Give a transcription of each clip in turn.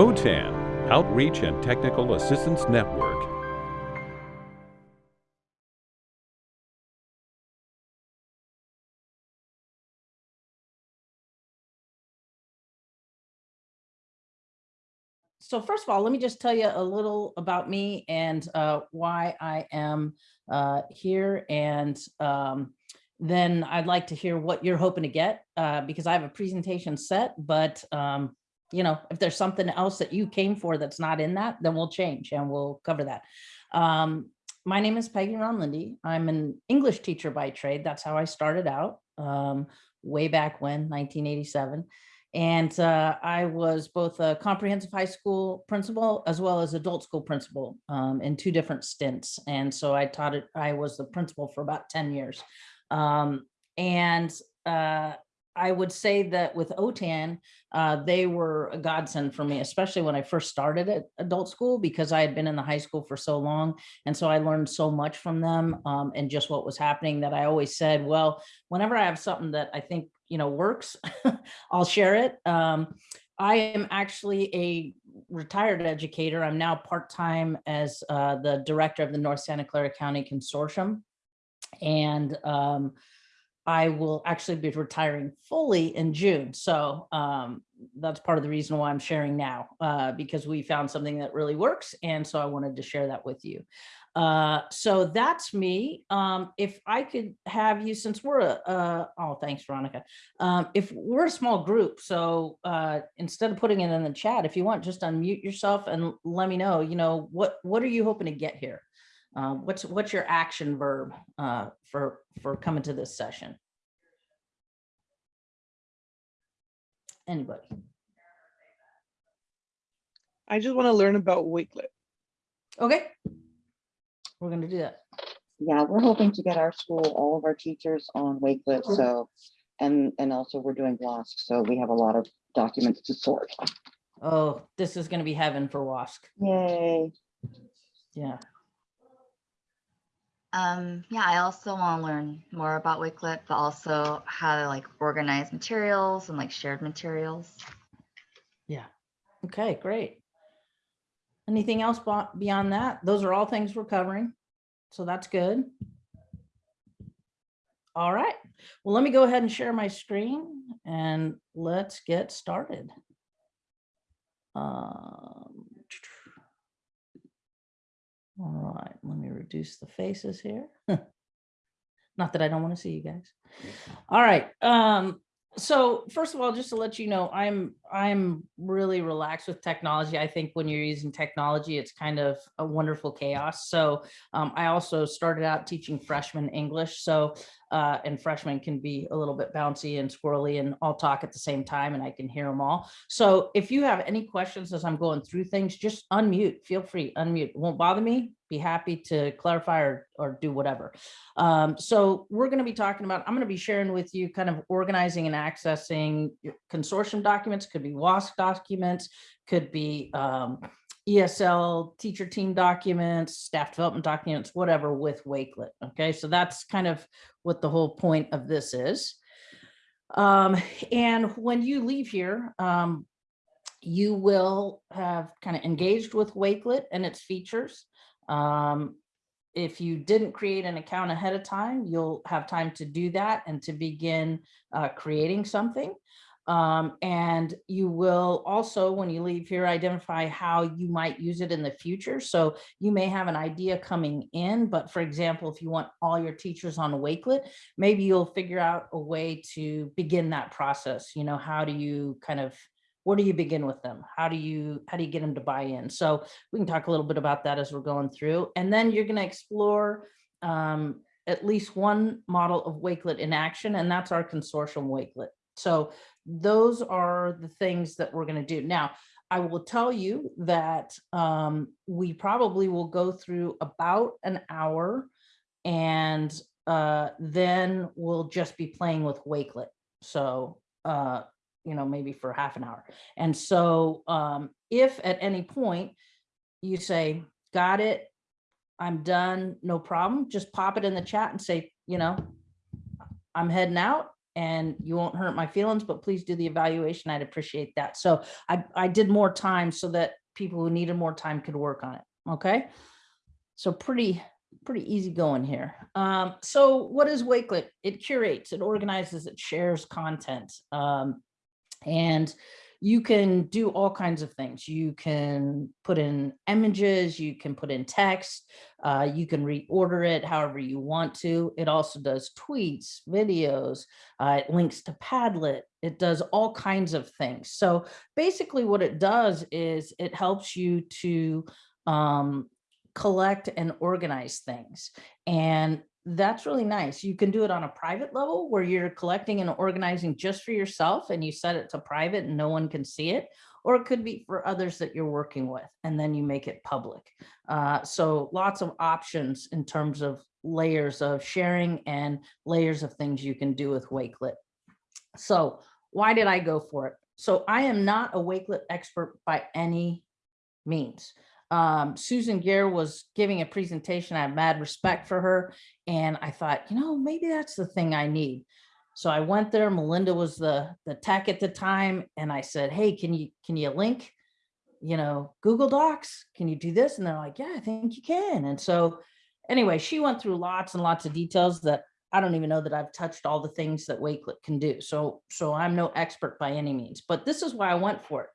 OTAN, Outreach and Technical Assistance Network. So first of all, let me just tell you a little about me and uh, why I am uh, here. And um, then I'd like to hear what you're hoping to get uh, because I have a presentation set, but um, you know, if there's something else that you came for that's not in that, then we'll change and we'll cover that. Um, my name is Peggy Ron Lindy. I'm an English teacher by trade. That's how I started out um, way back when, 1987. And uh, I was both a comprehensive high school principal as well as adult school principal um, in two different stints. And so I taught it, I was the principal for about 10 years. Um, and uh, I would say that with OTAN, uh, they were a godsend for me, especially when I first started at adult school because I had been in the high school for so long. And so I learned so much from them um, and just what was happening that I always said, well, whenever I have something that I think, you know, works, I'll share it. Um, I am actually a retired educator. I'm now part-time as uh, the director of the North Santa Clara County Consortium. And um, I will actually be retiring fully in June. So um, that's part of the reason why I'm sharing now, uh, because we found something that really works. And so I wanted to share that with you. Uh, so that's me. Um, if I could have you, since we're a, oh, thanks, Veronica. Um, if we're a small group, so uh, instead of putting it in the chat, if you want, just unmute yourself and let me know, you know, what, what are you hoping to get here? Uh, what's what's your action verb uh, for for coming to this session? Anybody? I just want to learn about Wakelet. Okay, we're gonna do that. Yeah, we're hoping to get our school, all of our teachers on Wakelet, so, and, and also we're doing WASC, so we have a lot of documents to sort. Oh, this is gonna be heaven for WASC. Yay. Yeah. Um, yeah, I also want to learn more about Wakelet, but also how to like organize materials and like shared materials. Yeah. Okay, great. Anything else beyond that? Those are all things we're covering. So that's good. All right. Well, let me go ahead and share my screen and let's get started. Um, all right, let me reduce the faces here. Not that I don't want to see you guys. All right. Um, so first of all, just to let you know, I'm I'm really relaxed with technology. I think when you're using technology, it's kind of a wonderful chaos. So um, I also started out teaching freshman English. So uh, and freshmen can be a little bit bouncy and squirrely and all talk at the same time and I can hear them all. So if you have any questions as I'm going through things, just unmute, feel free, unmute. It won't bother me. Be happy to clarify or, or do whatever. Um, so we're going to be talking about, I'm going to be sharing with you kind of organizing and accessing consortium documents, could be WASC documents, could be um, ESL teacher team documents, staff development documents, whatever with Wakelet. Okay, so that's kind of what the whole point of this is. Um, and when you leave here, um, you will have kind of engaged with Wakelet and its features. Um, if you didn't create an account ahead of time, you'll have time to do that and to begin uh, creating something. Um, and you will also, when you leave here, identify how you might use it in the future. So you may have an idea coming in, but for example, if you want all your teachers on Wakelet, maybe you'll figure out a way to begin that process. You know, how do you kind of, where do you begin with them? How do you, how do you get them to buy in? So we can talk a little bit about that as we're going through. And then you're going to explore um, at least one model of Wakelet in action, and that's our consortium Wakelet. So those are the things that we're going to do. Now, I will tell you that um, we probably will go through about an hour and uh, then we'll just be playing with Wakelet. So, uh, you know, maybe for half an hour. And so um, if at any point you say, got it, I'm done, no problem, just pop it in the chat and say, you know, I'm heading out and you won't hurt my feelings, but please do the evaluation. I'd appreciate that. So I, I did more time so that people who needed more time could work on it. Okay. So pretty, pretty easy going here. Um, so what is Wakelet? It curates, it organizes, it shares content. Um, and you can do all kinds of things. You can put in images, you can put in text, uh, you can reorder it however you want to. It also does tweets, videos, uh, it links to Padlet. It does all kinds of things. So basically what it does is it helps you to um, collect and organize things. And that's really nice. You can do it on a private level where you're collecting and organizing just for yourself and you set it to private and no one can see it. Or it could be for others that you're working with and then you make it public. Uh, so lots of options in terms of layers of sharing and layers of things you can do with Wakelet. So why did I go for it? So I am not a Wakelet expert by any means. Um, Susan Gaer was giving a presentation. I have mad respect for her. And I thought, you know, maybe that's the thing I need. So I went there. Melinda was the, the tech at the time. And I said, hey, can you, can you link, you know, Google Docs? Can you do this? And they're like, yeah, I think you can. And so anyway, she went through lots and lots of details that I don't even know that I've touched all the things that Wakelet can do. So, so I'm no expert by any means, but this is why I went for it.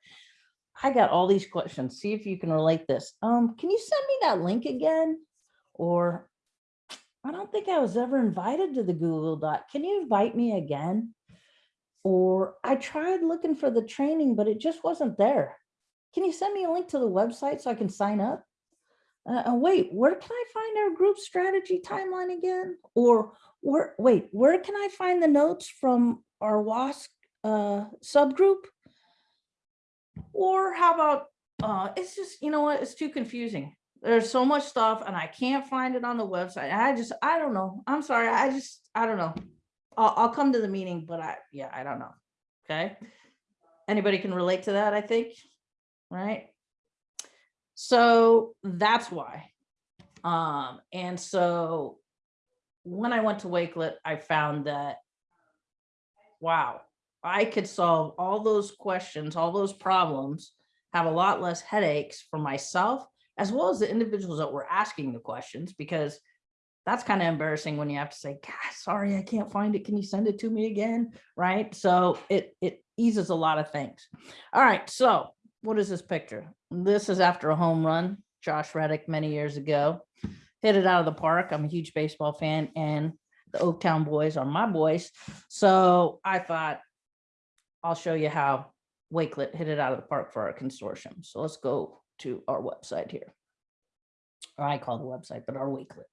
I got all these questions. See if you can relate this. Um, can you send me that link again? Or I don't think I was ever invited to the Google Doc. Can you invite me again? Or I tried looking for the training, but it just wasn't there. Can you send me a link to the website so I can sign up? Uh, wait, where can I find our group strategy timeline again? Or where, wait, where can I find the notes from our WASC uh, subgroup? Or how about, uh, it's just, you know what, it's too confusing. There's so much stuff and I can't find it on the website. I just, I don't know. I'm sorry. I just, I don't know. I'll, I'll come to the meeting, but I, yeah, I don't know. Okay. Anybody can relate to that, I think, right? So that's why. Um, and so when I went to Wakelet, I found that, wow, I could solve all those questions, all those problems, have a lot less headaches for myself, as well as the individuals that were asking the questions, because that's kind of embarrassing when you have to say, sorry, I can't find it. Can you send it to me again? Right. So it, it eases a lot of things. All right. So what is this picture? This is after a home run, Josh Reddick many years ago, hit it out of the park. I'm a huge baseball fan and the Oaktown boys are my boys. So I thought, I'll show you how Wakelet hit it out of the park for our consortium. So let's go to our website here. Or I call the website, but our Wakelet.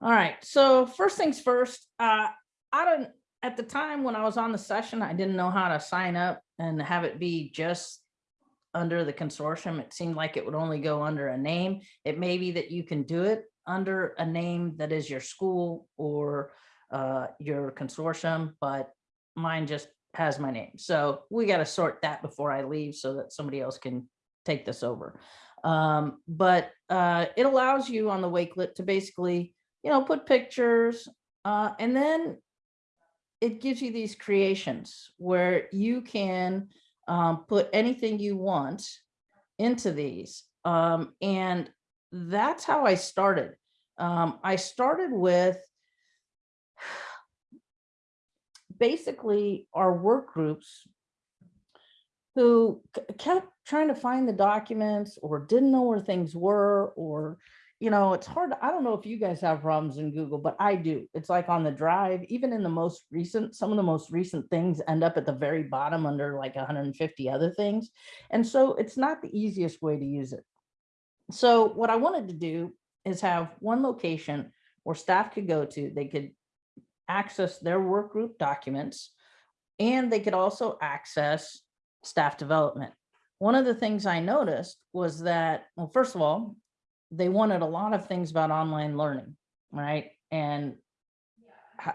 All right, so first things first, uh, I don't, at the time when I was on the session, I didn't know how to sign up and have it be just under the consortium. It seemed like it would only go under a name. It may be that you can do it under a name that is your school or uh, your consortium, but mine just has my name. So we got to sort that before I leave so that somebody else can take this over. Um, but uh, it allows you on the Wakelet to basically, you know, put pictures uh, and then it gives you these creations where you can um, put anything you want into these. Um, and that's how I started. Um, I started with basically our work groups who kept trying to find the documents or didn't know where things were or you know it's hard i don't know if you guys have problems in google but i do. It's like on the drive even in the most recent some of the most recent things end up at the very bottom under like 150 other things and so it's not the easiest way to use it. So what i wanted to do is have one location where staff could go to they could access their work group documents and they could also access staff development. One of the things I noticed was that, well, first of all, they wanted a lot of things about online learning, right? And how,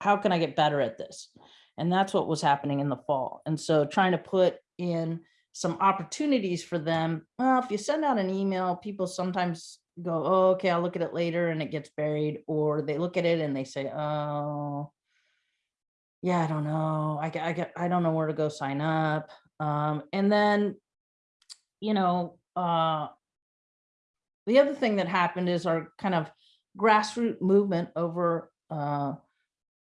how can I get better at this? And that's what was happening in the fall. And so trying to put in some opportunities for them. Well, if you send out an email, people sometimes go, oh, okay, I'll look at it later and it gets buried, or they look at it and they say, oh, yeah, I don't know. I I I don't know where to go sign up. Um, and then, you know, uh, the other thing that happened is our kind of grassroots movement over uh,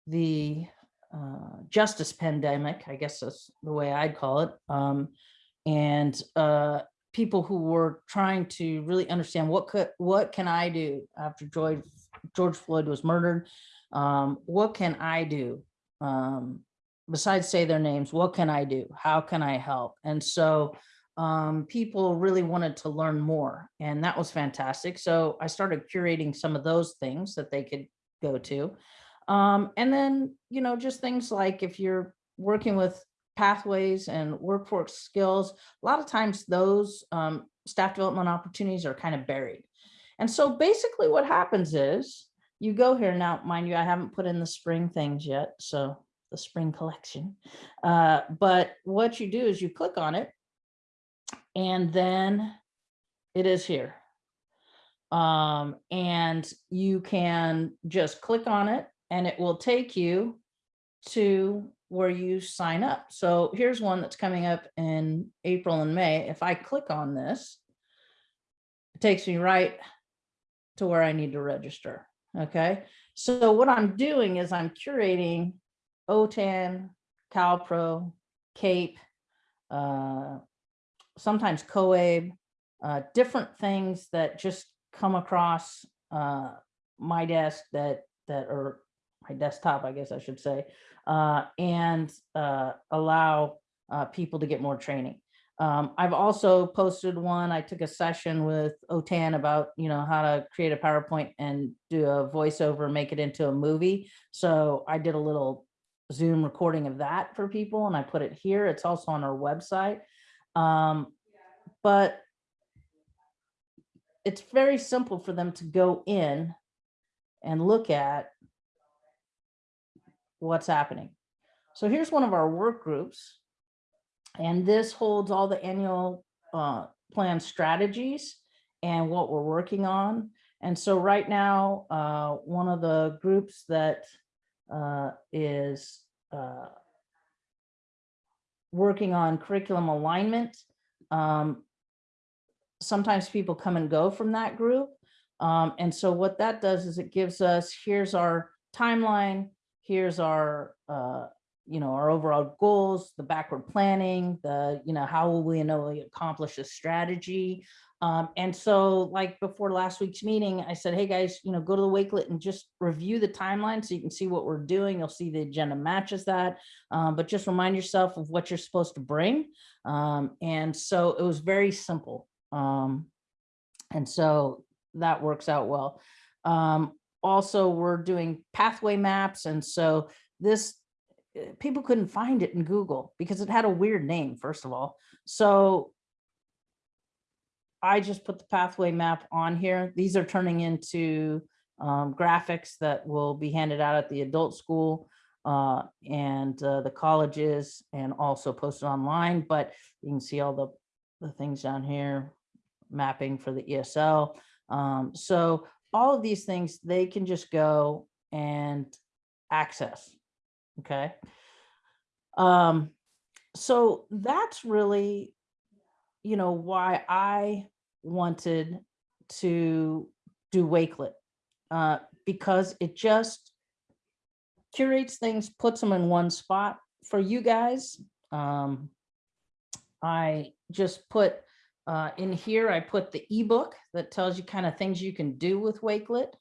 the uh, justice pandemic, I guess that's the way I'd call it. Um, and uh, people who were trying to really understand what could, what can I do after George, George Floyd was murdered? Um, what can I do? Um, besides say their names, what can I do? How can I help? And so um, people really wanted to learn more and that was fantastic. So I started curating some of those things that they could go to. Um, and then, you know, just things like if you're working with pathways and workforce skills, a lot of times those um, staff development opportunities are kind of buried. And so basically what happens is you go here now, mind you, I haven't put in the spring things yet. So the spring collection. Uh, but what you do is you click on it and then it is here. Um, and you can just click on it and it will take you to where you sign up. So here's one that's coming up in April and May. If I click on this, it takes me right to where I need to register. Okay. So what I'm doing is I'm curating OTAN, CalPro, CAPE, uh, sometimes COABE, uh, different things that just come across uh, my desk that that are my desktop, I guess I should say, uh, and uh, allow uh, people to get more training. Um, I've also posted one, I took a session with OTAN about, you know, how to create a PowerPoint and do a voiceover, make it into a movie. So I did a little Zoom recording of that for people and I put it here. It's also on our website. Um, but it's very simple for them to go in and look at what's happening. So here's one of our work groups. And this holds all the annual uh, plan strategies and what we're working on. And so right now, uh, one of the groups that uh, is uh, working on curriculum alignment. Um, sometimes people come and go from that group. Um, and so what that does is it gives us, here's our timeline, here's our, uh, you know, our overall goals, the backward planning, the, you know, how will we know we accomplish this strategy? Um, and so like before last week's meeting, I said, hey guys, you know, go to the Wakelet and just review the timeline so you can see what we're doing. You'll see the agenda matches that, um, but just remind yourself of what you're supposed to bring. Um, and so it was very simple. Um, and so that works out well. Also, we're doing pathway maps. And so this, eh, people couldn't find it in Google because it had a weird name, first of all. So I just put the pathway map on here. These are turning into um, graphics that will be handed out at the adult school uh, and uh, the colleges and also posted online. But you can see all the, the things down here, mapping for the ESL. Um, so all of these things, they can just go and access. Okay. Um, so that's really, you know, why I wanted to do Wakelet uh, because it just curates things, puts them in one spot for you guys. Um, I just put uh, in here, I put the ebook that tells you kind of things you can do with Wakelet.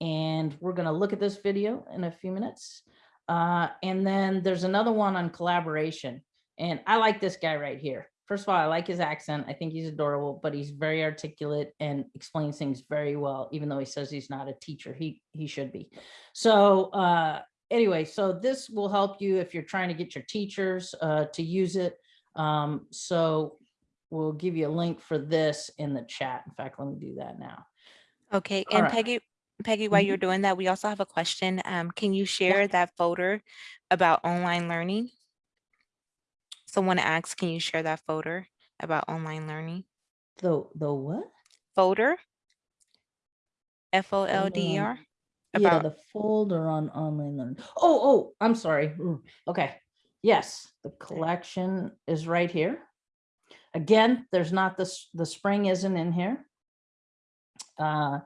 And we're going to look at this video in a few minutes. Uh, and then there's another one on collaboration. And I like this guy right here first of all, I like his accent. I think he's adorable, but he's very articulate and explains things very well, even though he says he's not a teacher. He he should be. So uh, anyway, so this will help you if you're trying to get your teachers uh, to use it. Um, so we'll give you a link for this in the chat. In fact, let me do that now. Okay, All and right. Peggy, Peggy, while Mhm. you're doing that, we also have a question. Um, can you share that folder about online learning? Someone asked, can you share that folder about online learning? The the what? Folder? F O L Folder D E on- Yeah, the folder on online learning. Oh, oh, I'm sorry. Mm, Okay. Yes, the collection is right here. Again, there's not this, the spring isn't in here. Uh,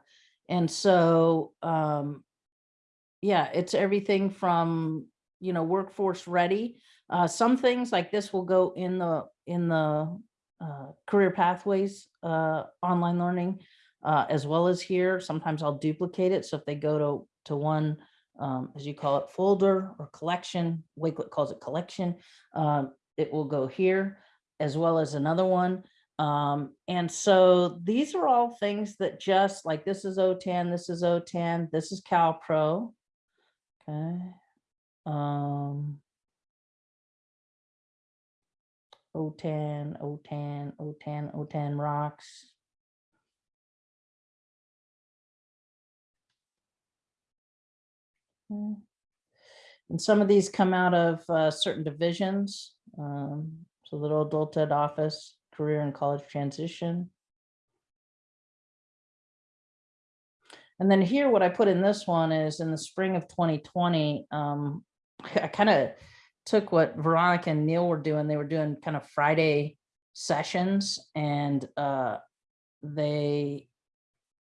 and so, um, yeah, it's everything from, you know, workforce ready. Uh, some things like this will go in the, in the, uh, career pathways, uh, online learning, uh, as well as here. Sometimes I'll duplicate it. So if they go to, to one, um, as you call it, folder or collection, Wakelet calls it collection, um, it will go here as well as another one. Um, and so these are all things that just like this is OTAN, this is OTAN, this is CalPro. Okay. Um, OTAN, OTAN, OTAN, OTAN rocks. Mm. And some of these come out of uh, certain divisions. Um, so little adult ed office, career and college transition. And then here, what I put in this one is in the spring of 2020, um, I kind of took what Veronica and Neil were doing. They were doing kind of Friday sessions and uh, they,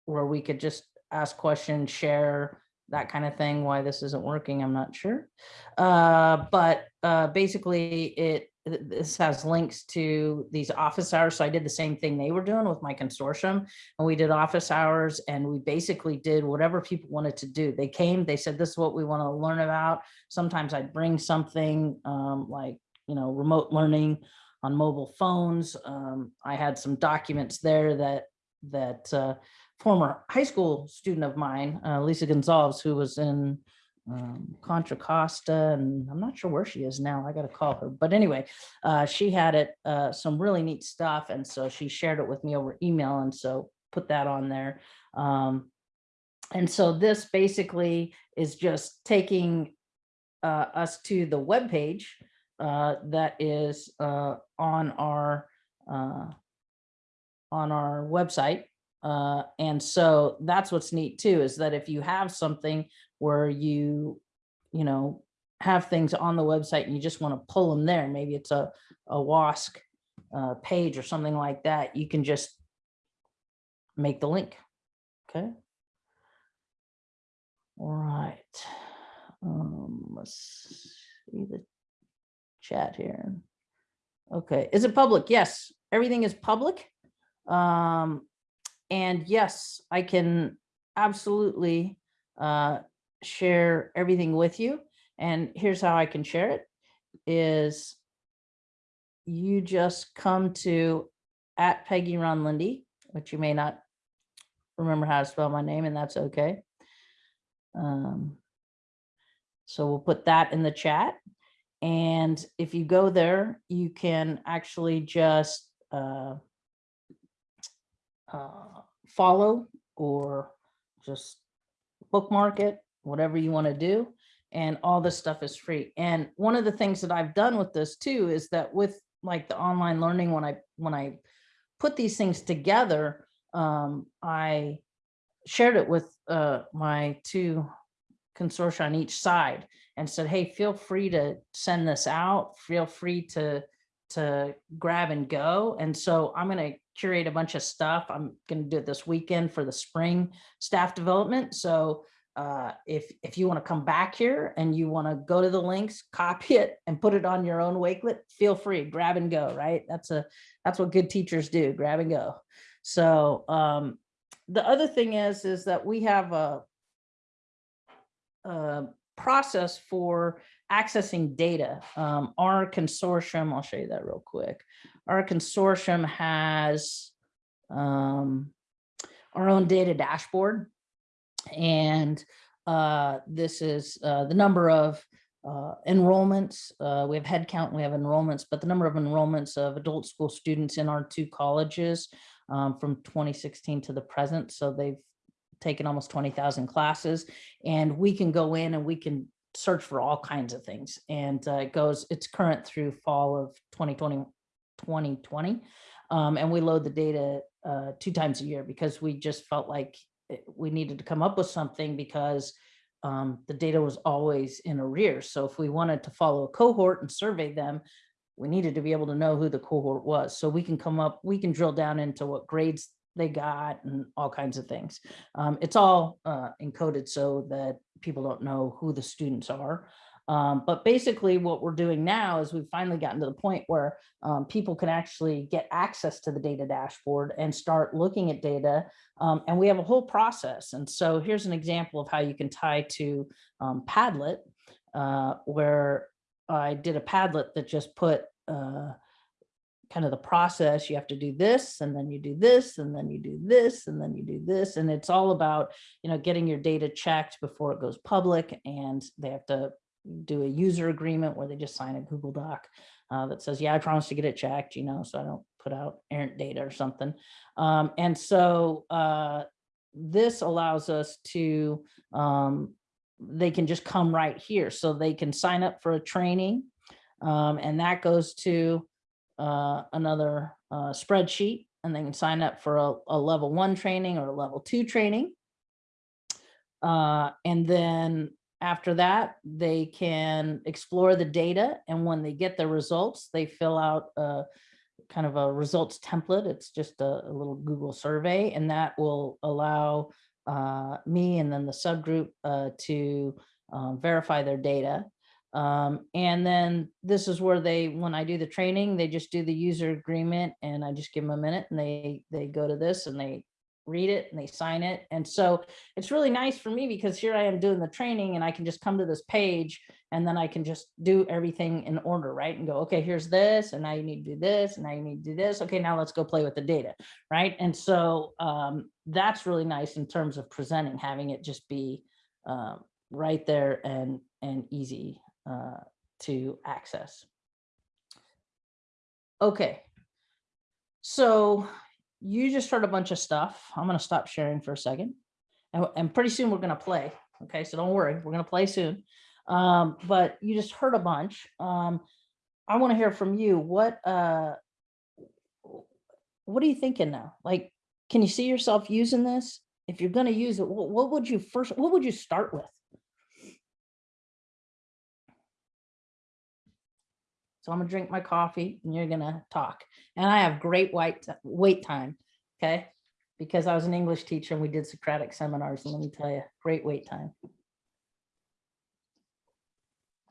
where we could just ask questions, share, that kind of thing. Why this isn't working, I'm not sure. Uh, but uh, basically it, this has links to these office hours. So I did the same thing they were doing with my consortium and we did office hours and we basically did whatever people wanted to do. They came, they said, this is what we want to learn about. Sometimes I'd bring something um, like, you know, remote learning on mobile phones. Um, I had some documents there that, that uh, former high school student of mine, uh, Lisa Gonzalez, who was in um, Contra Costa, and I'm not sure where she is now. I got to call her. But anyway, uh, she had it, uh, some really neat stuff. And so she shared it with me over email. And so put that on there. Um, and so this basically is just taking uh, us to the webpage uh, that is uh, on our uh, on our website. Uh, and so that's what's neat too, is that if you have something where you, you know, have things on the website and you just want to pull them there, maybe it's a, a WASC uh, page or something like that, you can just make the link. Okay. All right. Um, let's see the chat here. Okay, is it public? Yes, everything is public. Um, and yes, I can absolutely uh, share everything with you. And here's how I can share it is you just come to at Peggy Ron Lindy, which you may not remember how to spell my name and that's okay. Um, so we'll put that in the chat. And if you go there, you can actually just uh, uh, follow or just bookmark it, whatever you want to do. And all this stuff is free. And one of the things that I've done with this too is that with like the online learning, when I when I put these things together, um, I shared it with uh, my two consortia on each side and said, hey, feel free to send this out. Feel free to to grab and go. And so I'm going to curate a bunch of stuff. I'm going to do it this weekend for the spring staff development. So uh, if if you want to come back here and you want to go to the links, copy it and put it on your own Wakelet, feel free, grab and go, right? That's a that's what good teachers do, grab and go. So um, the other thing is, is that we have a, a process for accessing data. Um, our consortium, I'll show you that real quick. Our consortium has um, our own data dashboard. And uh, this is uh, the number of uh, enrollments. Uh, we have head count, we have enrollments, but the number of enrollments of adult school students in our two colleges um, from 2016 to the present. So they've taken almost 20,000 classes and we can go in and we can search for all kinds of things. And uh, it goes, it's current through fall of 2020, 2020. Um, and we load the data uh, two times a year because we just felt like we needed to come up with something because um, the data was always in arrears. So if we wanted to follow a cohort and survey them, we needed to be able to know who the cohort was. So we can come up, we can drill down into what grades they got and all kinds of things. Um, it's all uh, encoded so that people don't know who the students are. Um, but basically what we're doing now is we've finally gotten to the point where um, people can actually get access to the data dashboard and start looking at data. Um, and we have a whole process. And so here's an example of how you can tie to um, Padlet, uh, where I did a Padlet that just put uh, kind of the process. You have to do this, and then you do this, and then you do this, and then you do this. And it's all about, you know, getting your data checked before it goes public. And they have to do a user agreement where they just sign a Google Doc uh, that says, yeah, I promise to get it checked, you know, so I don't put out errant data or something. Um, and so uh, this allows us to, um, they can just come right here. So they can sign up for a training um, and that goes to uh, another uh, spreadsheet and they can sign up for a, a level one training or a level two training. Uh, and then after that, they can explore the data and when they get the results, they fill out a kind of a results template. It's just a, a little Google survey and that will allow uh, me and then the subgroup uh, to uh, verify their data. Um, and then this is where they, when I do the training, they just do the user agreement and I just give them a minute and they, they go to this and they read it and they sign it. And so it's really nice for me because here I am doing the training and I can just come to this page and then I can just do everything in order, right? And go, okay, here's this, and now you need to do this, and now you need to do this. Okay, now let's go play with the data, right? And so um, that's really nice in terms of presenting, having it just be uh, right there and and easy uh, to access. Okay, so you just heard a bunch of stuff. I'm gonna stop sharing for a second. And, and pretty soon we're gonna play. Okay, so don't worry, we're gonna play soon. Um, but you just heard a bunch. Um, I want to hear from you. What uh what are you thinking now? Like, can you see yourself using this? If you're gonna use it, what, what would you first, what would you start with? So I'm gonna drink my coffee and you're gonna talk. And I have great white wait time, okay? Because I was an English teacher and we did Socratic seminars, and let me tell you, great wait time.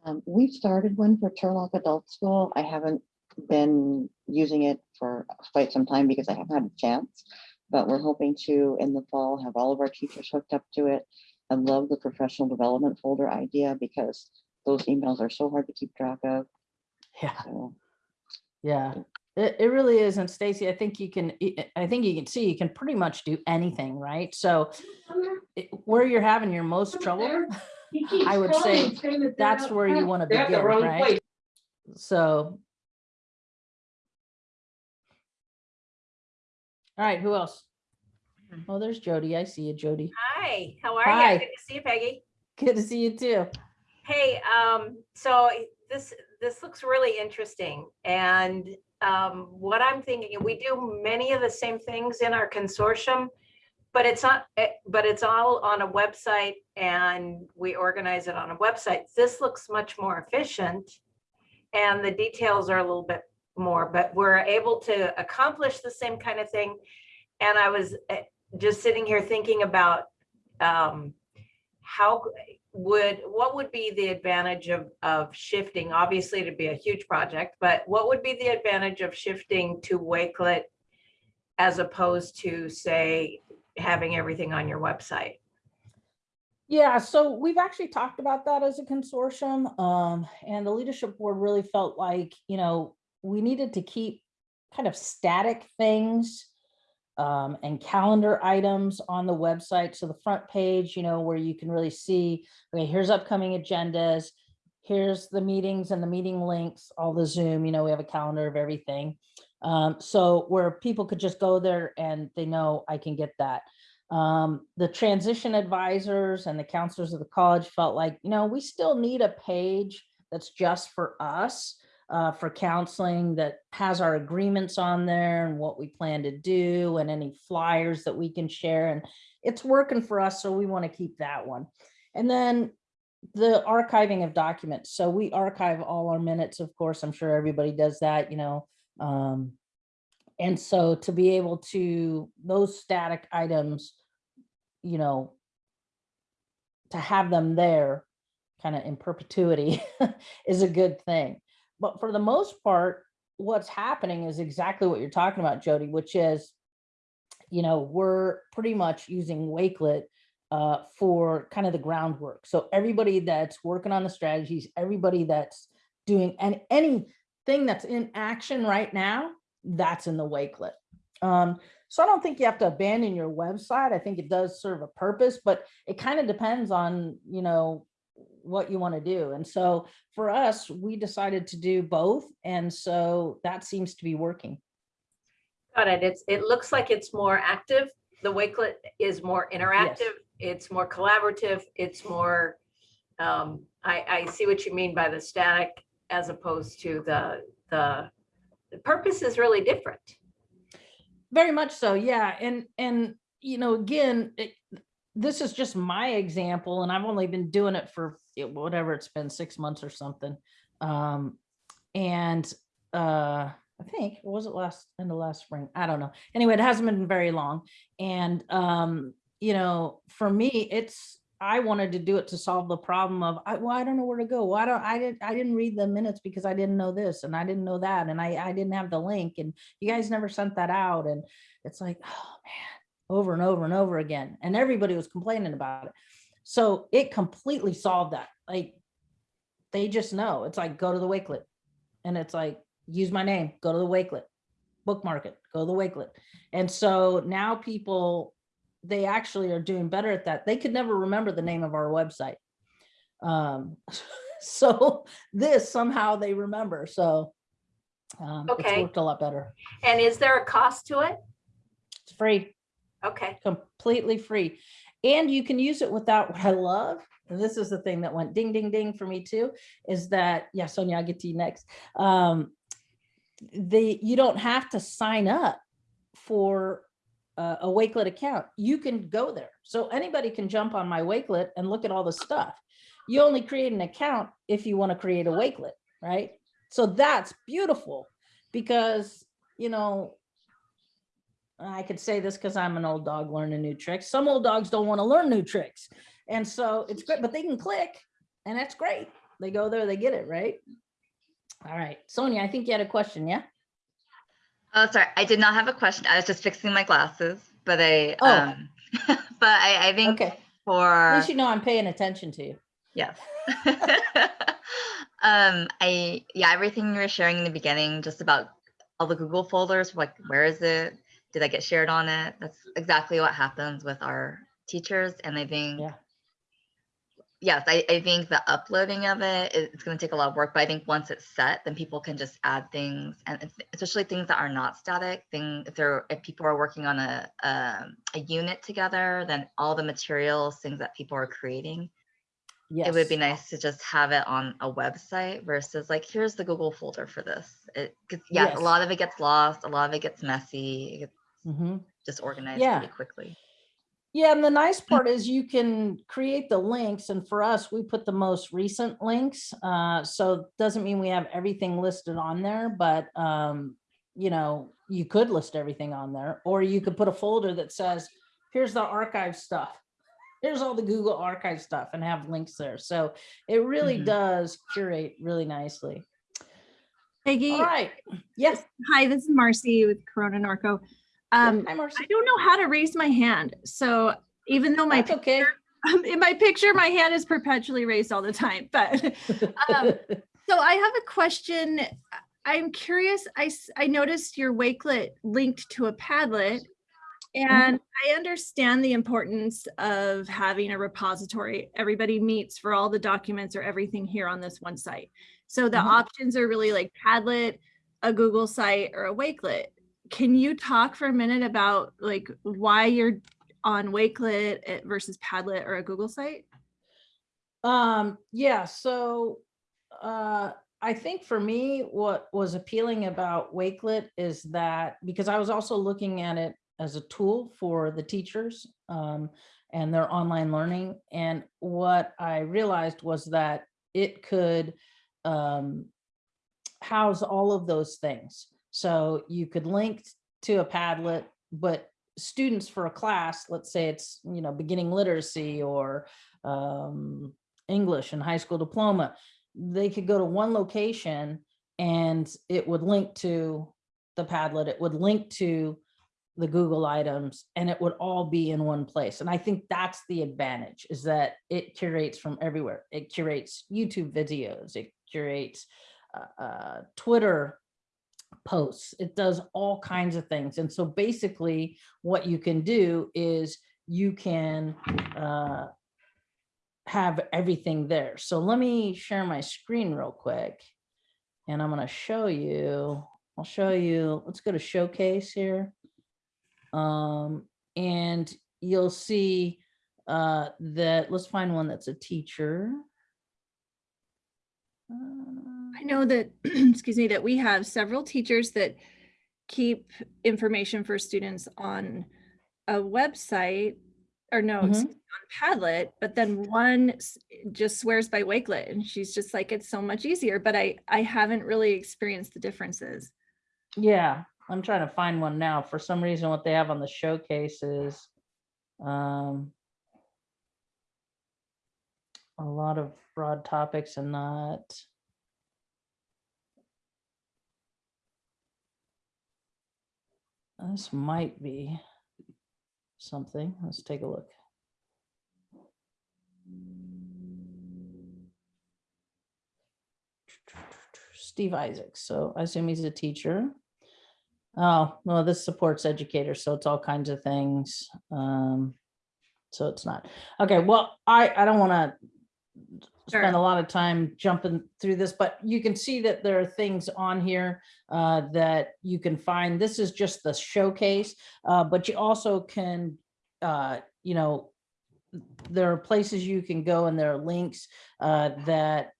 Um, we've started one for Turlock Adult School. I haven't been using it for quite some time because I haven't had a chance. But we're hoping to, in the fall, have all of our teachers hooked up to it. I love the professional development folder idea because those emails are so hard to keep track of. Yeah. Yeah, it, it really is. And Stacy, I think you can, I- I think you can see, you can pretty much do anything, right? So it- where you're having your most trouble, I would say that's where you want to begin, right? So. All right, who else? Oh, there's Jody. I see you, Jody. Hi, how are Hi. you? Good to see you, Peggy. Good to see you too. Hey, um, so this, this looks really interesting. And um, what I'm thinking, we do many of the same things in our consortium, but it's not, eh, but it's all on a website and we organize it on a website. This looks much more efficient. And the details are a little bit more, but we're able to accomplish the same kind of thing. And I was eh, just sitting here thinking about um, how would, what would be the advantage of, of shifting? Obviously, it'd be a huge project, but what would be the advantage of shifting to Wakelet as opposed to, say, having everything on your website? Yeah, so we've actually talked about that as a consortium, um, and the leadership board really felt like, you know, we needed to keep kind of static things um, and calendar items on the website. So the front page, you know, where you can really see, okay, here's upcoming agendas, here's the meetings and the meeting links, all the Zoom, you know, we have a calendar of everything. Um, so where people could just go there and they know I can get that. Um, the transition advisors and the counselors of the college felt like, you know, we still need a page that's just for us, uh, for counseling that has our agreements on there and what we plan to do and any flyers that we can share. And it's working for us, so we want to keep that one. And then the archiving of documents. So we archive all our minutes, of course, I'm sure everybody does that, you know. Um, and so to be able to, those static items, you know, to have them there kind of in perpetuity is a good thing. But for the most part, what's happening is exactly what you're talking about, Jody, which is, you know, we're pretty much using Wakelet uh, for kind of the groundwork. So everybody that's working on the strategies, everybody that's doing and anything that's in action right now, that's in the Wakelet. Um, so I don't think you have to abandon your website. I think it does serve a purpose, but it kind of depends on, you know, what you want to do. And so for us, we decided to do both. And so that seems to be working. Got it. It's, it looks like it's more active. The Wakelet is more interactive. It's more collaborative. It's more, um, I, I see what you mean by the static as opposed to the, the, the purpose is really different. Very much so, yeah. And, and, you know, again, it, this is just my example and I've only been doing it for whatever it's been, six months or something. Um, and, uh, I think, was it last, in the last spring? I don't know. Anyway, it hasn't been very long. And, um, you know, for me, it's, I wanted to do it to solve the problem of, I, well, I don't know where to go. Why don't, I didn't, I didn't read the minutes because I didn't know this and I didn't know that. And I, I didn't have the link and you guys never sent that out. And it's like, oh man, over and over and over again. And everybody was complaining about it. So it completely solved that. Like, they just know, it's like, go to the Wakelet. And it's like, use my name, go to the Wakelet, bookmark it, go to the Wakelet. And so now people, they actually are doing better at that. They could never remember the name of our website. Um, so this somehow they remember. So um, it's Okay. worked a lot better. And is there a cost to it? It's free. Okay, completely free. And you can use it without what I love. And this is the thing that went ding, ding, ding for me too, is that, yeah, Sonia, I'll get to you next. Um, the, you don't have to sign up for a, a Wakelet account. You can go there. So anybody can jump on my Wakelet and look at all the stuff. You only create an account if you want to create a Wakelet, right? So that's beautiful because, you know, I could say this because I'm an old dog learning new tricks. Some old dogs don't want to learn new tricks. And so it's great, but they can click and that's great. They go there, they get it, right? All right, Sonia, I think you had a question, yeah? Oh, sorry, I did not have a question. I was just fixing my glasses, but I, Oh. um, but I, I think Okay, for- at least you know I'm paying attention to you. yes. Um, I, yeah, everything you were sharing in the beginning, just about all the Google folders, like, where is it? Did I get shared on it? That's exactly what happens with our teachers. And I think, Yeah. yes, I, I think the uploading of it, it- it's going to take a lot of work, but I think once it's set, then people can just add things and it's- especially things that are not static thing. If they're, if people are working on a, um, a unit together, then all the materials, things that people are creating, Yes. it would be nice to just have it on a website versus like, here's the Google folder for this. It, yeah, Yes. a lot of it gets lost, a lot of it gets messy, it gets Mhm. disorganized Yeah. pretty quickly. Yeah, and the nice part is you can create the links and for us, we put the most recent links. Uh, so doesn't mean we have everything listed on there, but um, you know, you could list everything on there, or you could put a folder that says, here's the archive stuff. Here's all the Google archive stuff and have links there. So it really Mhm. does curate really nicely. Peggy, All right. Yes. hi, this is Marcy with Corona Norco. Um. I don't know how to raise my hand. So even though my, That's okay. in my picture, my hand is perpetually raised all the time, but Um, so I have a question. I'm curious, I, I noticed your Wakelet linked to a Padlet. And I understand the importance of having a repository. Everybody meets for all the documents or everything here on this one site. So the Mhm. options are really like Padlet, a Google site or a Wakelet. Can you talk for a minute about like why you're on Wakelet eh, versus Padlet or a Google site? Um, yeah, so, uh, I think for me, what was appealing about Wakelet is that, because I was also looking at it as a tool for the teachers um, and their online learning. And what I realized was that it could um, house all of those things. So you could link to a Padlet, but students for a class, let's say it's, you know, beginning literacy or um, English and high school diploma, they could go to one location and it would link to the Padlet, it would link to the Google items, and it would all be in one place. And I think that's the advantage is that it curates from everywhere. It curates YouTube videos, it curates uh, uh, Twitter posts, it does all kinds of things. And so basically what you can do is you can uh, have everything there. So let me share my screen real quick. And I'm gonna show you, I'll show you, let's go to showcase here. Um, and you'll see uh, that, let's find one that's a teacher. Uh, know that, excuse me, that we have several teachers that keep information for students on a website or no, Mhm. on Padlet, but then one just swears by Wakelet and she's just like, it's so much easier, but I, I haven't really experienced the differences. Yeah, I'm trying to find one now. For some reason, what they have on the showcase is um, a lot of broad topics and not. This might be something. Let's take a look. Steve Isaacs. So I assume he's a teacher. Oh, well, this supports educators, so it's all kinds of things. Um, so it's not. Okay, well, I, I don't want to spend a lot of time jumping through this, but you can see that there are things on here uh, that you can find. This is just the showcase, uh, but you also can, uh, you know, there are places you can go and there are links uh, that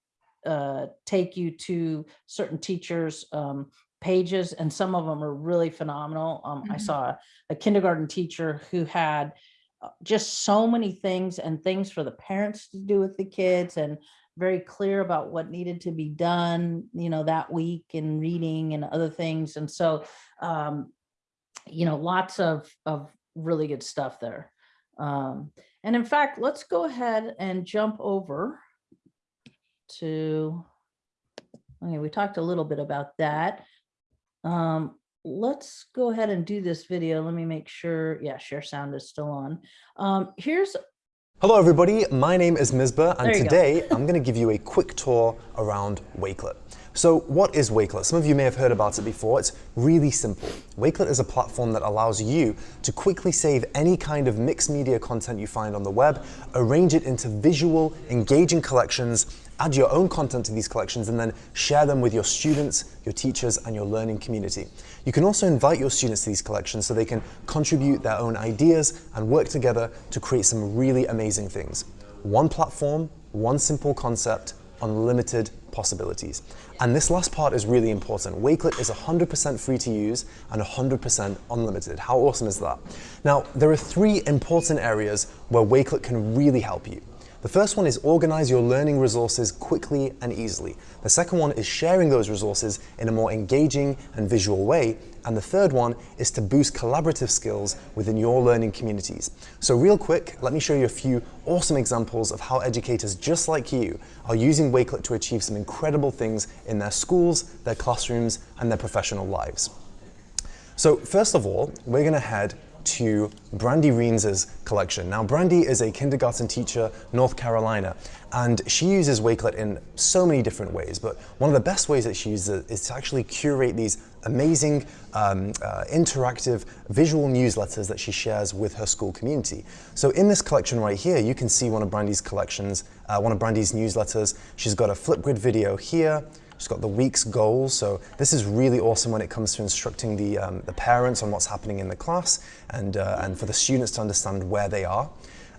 uh, take you to certain teachers' um, pages, and some of them are really phenomenal. Um, I Mhm. saw a kindergarten teacher who had just so many things and things for the parents to do with the kids and very clear about what needed to be done, you know, that week in reading and other things. And so, um, you know, lots of, of really good stuff there. Um, and in fact, let's go ahead and jump over to, okay, we talked a little bit about that. Um, let's go ahead and do this video. Let me make sure, yeah, share sound is still on. Um, here's, Hello everybody, my name is Misbah and There you go. today I'm going to give you a quick tour around Wakelet. So what is Wakelet? Some of you may have heard about it before. It's really simple. Wakelet is a platform that allows you to quickly save any kind of mixed media content you find on the web, arrange it into visual, engaging collections, add your own content to these collections and then share them with your students, your teachers and your learning community. You can also invite your students to these collections so they can contribute their own ideas and work together to create some really amazing things. One platform, one simple concept, unlimited possibilities. And this last part is really important. Wakelet is 100% free to use and 100% unlimited. How awesome is that? Now, there are three important areas where Wakelet can really help you. The first one is organize your learning resources quickly and easily. The second one is sharing those resources in a more engaging and visual way. And the third one is to boost collaborative skills within your learning communities. So real quick, let me show you a few awesome examples of how educators just like you are using Wakelet to achieve some incredible things in their schools, their classrooms, and their professional lives. So first of all, we're going to head to Brandy Reens's collection. Now, Brandy is a kindergarten teacher, North Carolina, and she uses Wakelet in so many different ways, but one of the best ways that she uses it is to actually curate these amazing um, uh, interactive visual newsletters that she shares with her school community. So in this collection right here, you can see one of Brandy's collections, uh, one of Brandy's newsletters. She's got a Flipgrid video here, She's got the week's goals. So this is really awesome when it comes to instructing the, um, the parents on what's happening in the class and, uh, and for the students to understand where they are.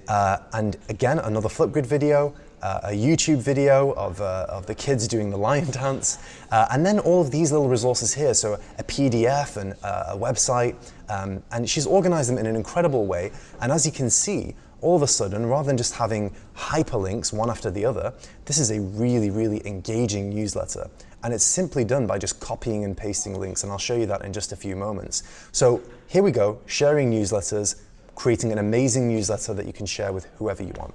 Uh, and again, another Flipgrid video uh, a YouTube video of, uh, of the kids doing the lion dance, uh, and then all of these little resources here, so a PDF and uh, a website, um, and she's organized them in an incredible way, and as you can see, all of a sudden, rather than just having hyperlinks one after the other, this is a really, really engaging newsletter. And it's simply done by just copying and pasting links, and I'll show you that in just a few moments. So here we go, sharing newsletters, creating an amazing newsletter that you can share with whoever you want.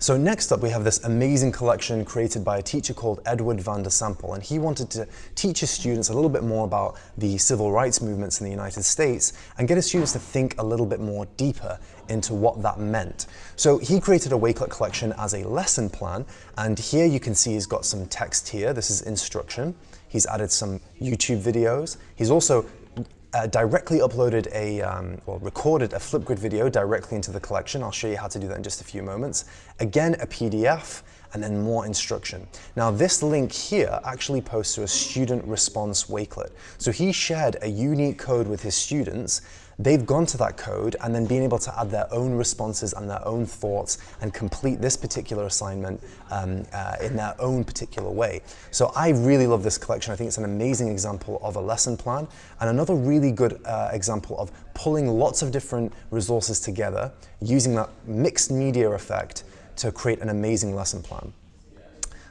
So next up, we have this amazing collection created by a teacher called Edward van der Sample, and he wanted to teach his students a little bit more about the civil rights movements in the United States and get his students to think a little bit more deeper into what that meant. So he created a Wakelet collection as a lesson plan, and here you can see he's got some text here. This is instruction. He's added some YouTube videos. He's also uh, directly uploaded a, um, well, recorded a Flipgrid video directly into the collection. I'll show you how to do that in just a few moments. Again, a PDF, and then more instruction. Now this link here actually posts to a student response Wakelet. So he shared a unique code with his students they've gone to that code and then being able to add their own responses and their own thoughts and complete this particular assignment um, uh, in their own particular way. So I really love this collection. I think it's an amazing example of a lesson plan and another really good uh, example of pulling lots of different resources together using that mixed media effect to create an amazing lesson plan.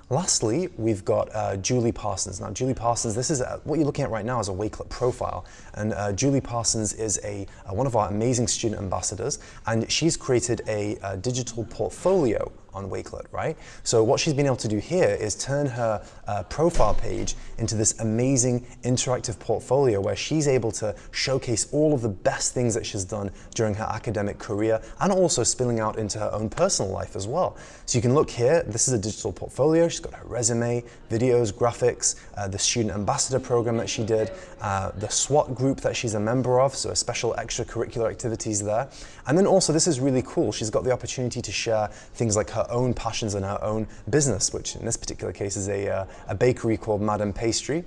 Lastly, we've got uh, Julie Parsons. Now, Julie Parsons, this is a, what you're looking at right now is a Wakelet profile. And uh, Julie Parsons is a, uh, one of our amazing student ambassadors, and she's created a, a digital portfolio on Wakelet, right? So what she's been able to do here is turn her uh, profile page into this amazing interactive portfolio where she's able to showcase all of the best things that she's done during her academic career and also spilling out into her own personal life as well. So you can look here, this is a digital portfolio. She's got her resume, videos, graphics, uh, the student ambassador program that she did, uh, the SWAT group that she's a member of, so a special extracurricular activities there. And then also, this is really cool, she's got the opportunity to share things like her own passions and her own business, which in this particular case is a, uh, a bakery called Madame Pastry.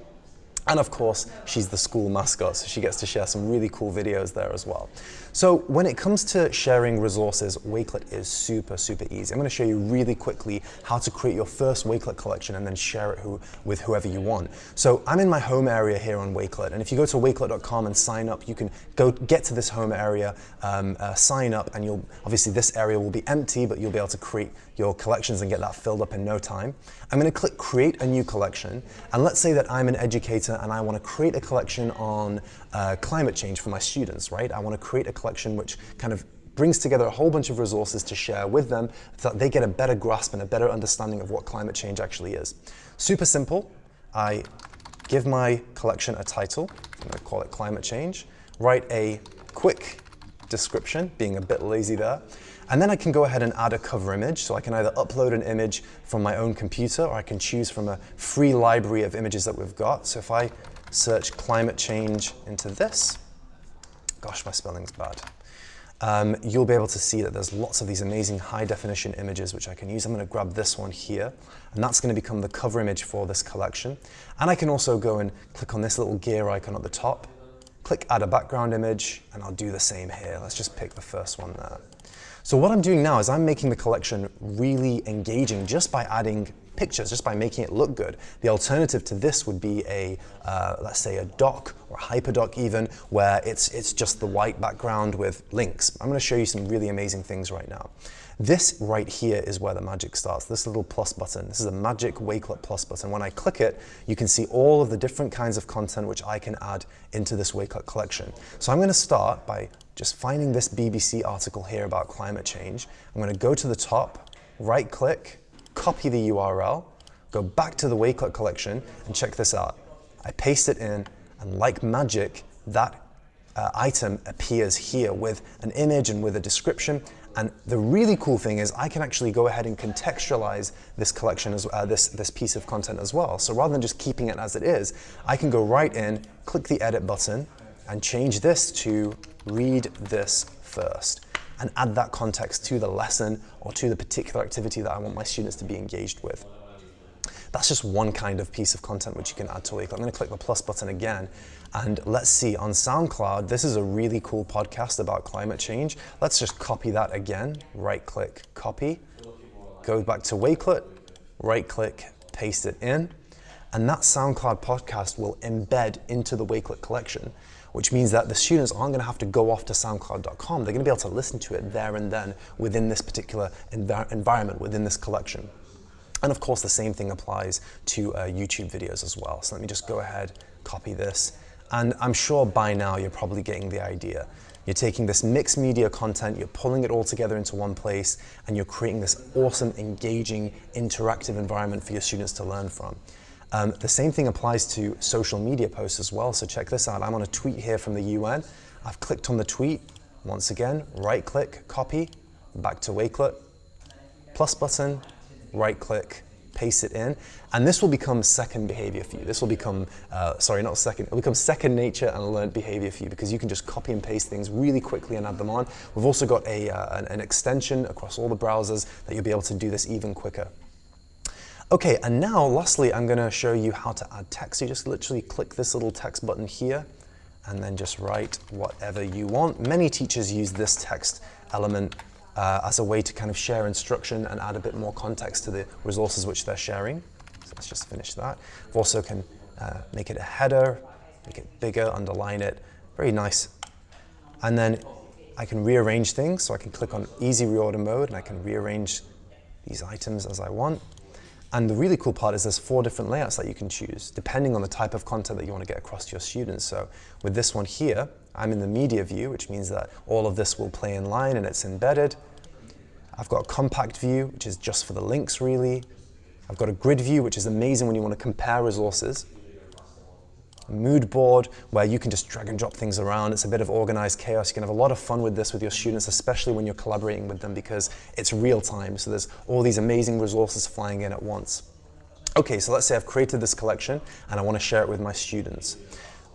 And of course, she's the school mascot, so she gets to share some really cool videos there as well. So when it comes to sharing resources, Wakelet is super, super easy. I'm gonna show you really quickly how to create your first Wakelet collection and then share it who, with whoever you want. So I'm in my home area here on Wakelet, and if you go to wakelet.com and sign up, you can go get to this home area, um, uh, sign up, and you'll, obviously this area will be empty, but you'll be able to create your collections and get that filled up in no time. I'm gonna click create a new collection, and let's say that I'm an educator and I wanna create a collection on uh, climate change for my students, right? I wanna create a collection which kind of brings together a whole bunch of resources to share with them so that they get a better grasp and a better understanding of what climate change actually is. Super simple. I give my collection a title. I'm going to call it climate change. Write a quick description, being a bit lazy there. And then I can go ahead and add a cover image. So I can either upload an image from my own computer or I can choose from a free library of images that we've got. So if I search climate change into this, gosh, my spelling's bad. Um, you'll be able to see that there's lots of these amazing high definition images which I can use. I'm going to grab this one here and that's going to become the cover image for this collection. And I can also go and click on this little gear icon at the top, click add a background image and I'll do the same here. Let's just pick the first one there. So what I'm doing now is I'm making the collection really engaging just by adding pictures, just by making it look good. The alternative to this would be a, uh, let's say a doc or a hyperdoc even, where it's, it's just the white background with links. I'm gonna show you some really amazing things right now. This right here is where the magic starts, this little plus button. This is a magic Wakelet plus button. When I click it, you can see all of the different kinds of content which I can add into this Wakelet collection. So I'm gonna start by just finding this BBC article here about climate change. I'm gonna go to the top, right click, copy the URL, go back to the Wakelet collection and check this out. I paste it in and like magic, that uh, item appears here with an image and with a description. And the really cool thing is I can actually go ahead and contextualize this collection, as uh, this, this piece of content as well. So rather than just keeping it as it is, I can go right in, click the edit button, and change this to read this first and add that context to the lesson or to the particular activity that I want my students to be engaged with. That's just one kind of piece of content which you can add to Wakelet. I'm going to click the plus button again and let's see on SoundCloud, this is a really cool podcast about climate change. Let's just copy that again, right click, copy, go back to Wakelet, right click, paste it in, and that SoundCloud podcast will embed into the Wakelet collection, which means that the students aren't going to have to go off to soundcloud.com. They're going to be able to listen to it there and then within this particular envi- environment, within this collection. And of course, the same thing applies to uh, YouTube videos as well. So let me just go ahead, copy this. And I'm sure by now you're probably getting the idea. You're taking this mixed media content, you're pulling it all together into one place, and you're creating this awesome, engaging, interactive environment for your students to learn from. Um, the same thing applies to social media posts as well. So check this out. I'm on a tweet here from the UN. I've clicked on the tweet. Once again, right click, copy, back to Wakelet, plus button, right click, paste it in, and this will become second behavior for you. This will become, uh, sorry, not second, it'll become second nature and learned behavior for you because you can just copy and paste things really quickly and add them on. We've also got a, uh, an, an extension across all the browsers that you'll be able to do this even quicker. Okay, and now lastly, I'm gonna show you how to add text. You just literally click this little text button here and then just write whatever you want. Many teachers use this text element uh, as a way to kind of share instruction and add a bit more context to the resources which they're sharing. So let's just finish that. We also can uh, make it a header, make it bigger, underline it. Very nice. And then I can rearrange things. So I can click on easy reorder mode and I can rearrange these items as I want. And the really cool part is there's four different layouts that you can choose, depending on the type of content that you want to get across to your students. So with this one here, I'm in the media view, which means that all of this will play in line and it's embedded. I've got a compact view, which is just for the links really. I've got a grid view, which is amazing when you want to compare resources. Mood board, where you can just drag and drop things around. It's a bit of organized chaos. You can have a lot of fun with this with your students, especially when you're collaborating with them because it's real time. So there's all these amazing resources flying in at once. Okay, so let's say I've created this collection and I want to share it with my students.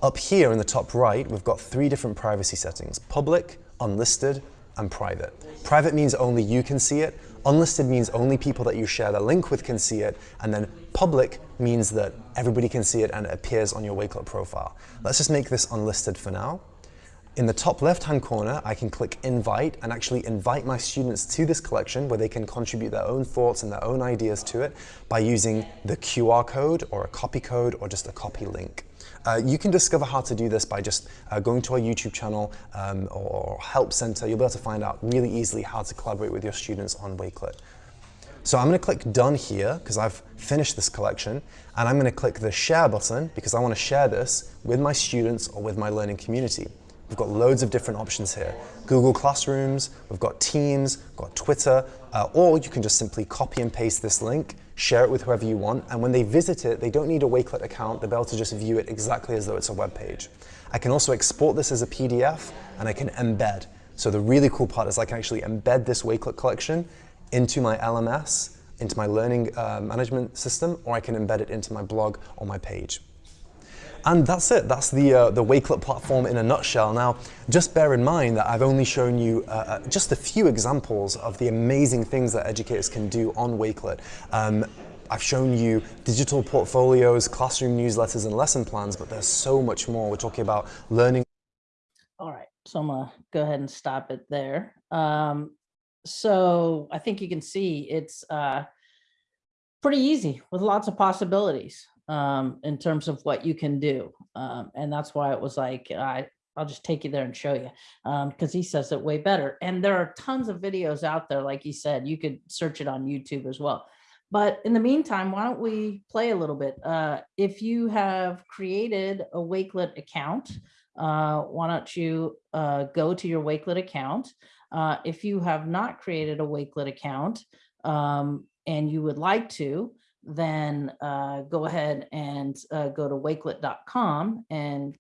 Up here in the top right, we've got three different privacy settings, public, unlisted, and private. Private means only you can see it. Unlisted means only people that you share the link with can see it. And then public means that everybody can see it and it appears on your Wakelet profile. Let's just make this unlisted for now. In the top left-hand corner, I can click invite and actually invite my students to this collection where they can contribute their own thoughts and their own ideas to it by using the QR code or a copy code or just a copy link. Uh, you can discover how to do this by just uh, going to our YouTube channel um, or Help Center. You'll be able to find out really easily how to collaborate with your students on Wakelet. So I'm going to click Done here because I've finished this collection and I'm going to click the Share button because I want to share this with my students or with my learning community. We've got loads of different options here. Google Classrooms, we've got Teams, we've got Twitter, uh, or you can just simply copy and paste this link, share it with whoever you want, and when they visit it, they don't need a Wakelet account, they'll be able to just view it exactly as though it's a web page. I can also export this as a PDF, and I can embed. So the really cool part is I can actually embed this Wakelet collection into my LMS, into my learning uh, management system, or I can embed it into my blog or my page. And that's it. That's the, uh, the Wakelet platform in a nutshell. Now, just bear in mind that I've only shown you uh, uh, just a few examples of the amazing things that educators can do on Wakelet. Um, I've shown you digital portfolios, classroom newsletters, and lesson plans, but there's so much more. We're talking about learning. All right, so I'm gonna go ahead and stop it there. Um, so I think you can see it's uh, pretty easy with lots of possibilities um, in terms of what you can do. Um, and that's why it was like, I, I'll just take you there and show you because he says it way better. And there are tons of videos out there. Like he said, you could search it on YouTube as well. But in the meantime, why don't we play a little bit? Uh, if you have created a Wakelet account, uh, why don't you uh, go to your Wakelet account? Uh, if you have not created a Wakelet account um, and you would like to, then uh, go ahead and uh, go to wakelet.com and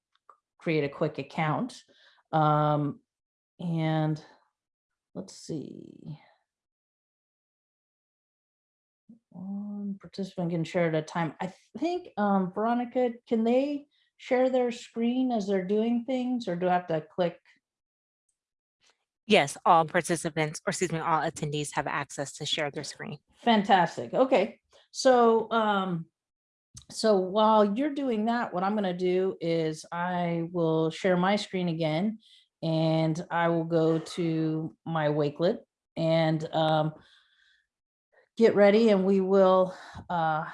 create a quick account. Um, and let's see. One participant can share at a time. I think, um, Veronica, can they share their screen as they're doing things or do I have to click? Yes, all participants, or excuse me, all attendees have access to share their screen. Fantastic. Okay. So, um, so while you're doing that, what I'm going to do is I will share my screen again and I will go to my Wakelet and um, get ready and we will, uh,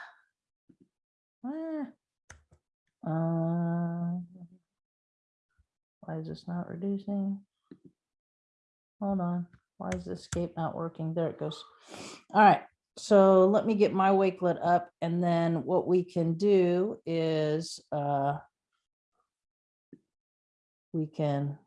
eh, uh, why is this not reducing? Hold on, why is the escape not working? There it goes. All right, so let me get my Wakelet up and then what we can do is, uh, we can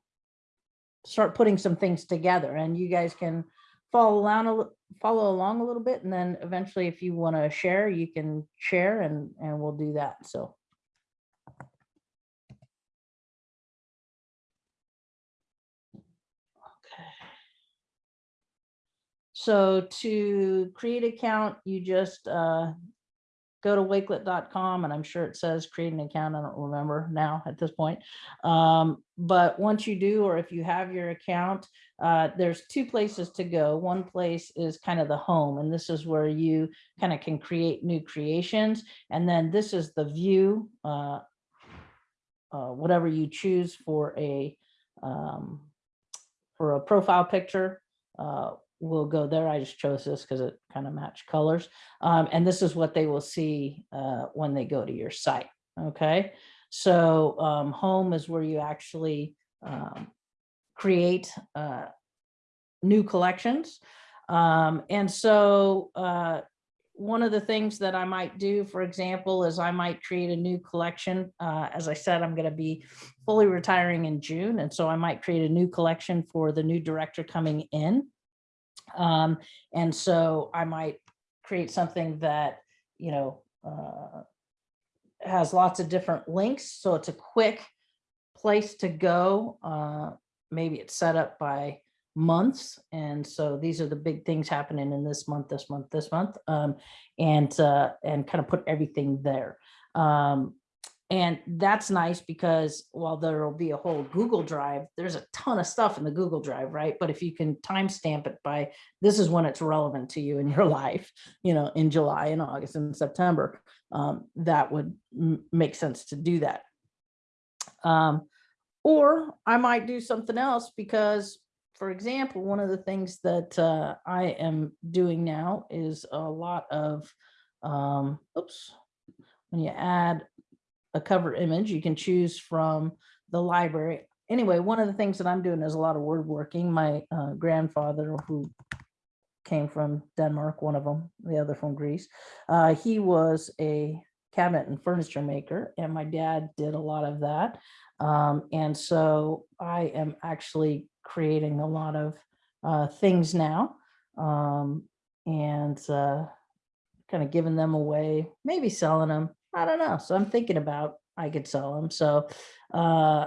start putting some things together and you guys can follow along, follow along a little bit. And then eventually, if you want to share, you can share and, and we'll do that. So. So to create account, you just uh, go to wakelet.com and I'm sure it says create an account. I don't remember now at this point. Um, but once you do, or if you have your account, uh, there's two places to go. One place is kind of the home, and this is where you kind of can create new creations. And then this is the view, uh, uh, whatever you choose for a um, for a profile picture. Will go there. I just chose this because it kind of matched colors. Um, and this is what they will see uh, when they go to your site. Okay, so um, home is where you actually um, create uh, new collections. Um, and so uh, one of the things that I might do, for example, is I might create a new collection. Uh, as I said, I'm going to be fully retiring in June. And so I might create a new collection for the new director coming in. Um, and so I might create something that, you know, uh, has lots of different links. So it's a quick place to go. Uh, maybe it's set up by months. And so these are the big things happening in this month, this month, this month, um, and, uh, and kind of put everything there. Um, and that's nice because while there will be a whole Google Drive, there's a ton of stuff in the Google Drive, right? But if you can timestamp it by this is when it's relevant to you in your life, you know, in July and August and September, um, that would make sense to do that. Um, or I might do something else because, for example, one of the things that uh, I am doing now is a lot of, um, oops, when you add a cover image, you can choose from the library. Anyway, one of the things that I'm doing is a lot of word working. My uh, grandfather, who came from Denmark, one of them, the other from Greece, uh, he was a cabinet and furniture maker, and my dad did a lot of that. Um, and so I am actually creating a lot of uh, things now um, and uh, kind of giving them away, maybe selling them. I don't know. So I'm thinking about I could sell them. So uh,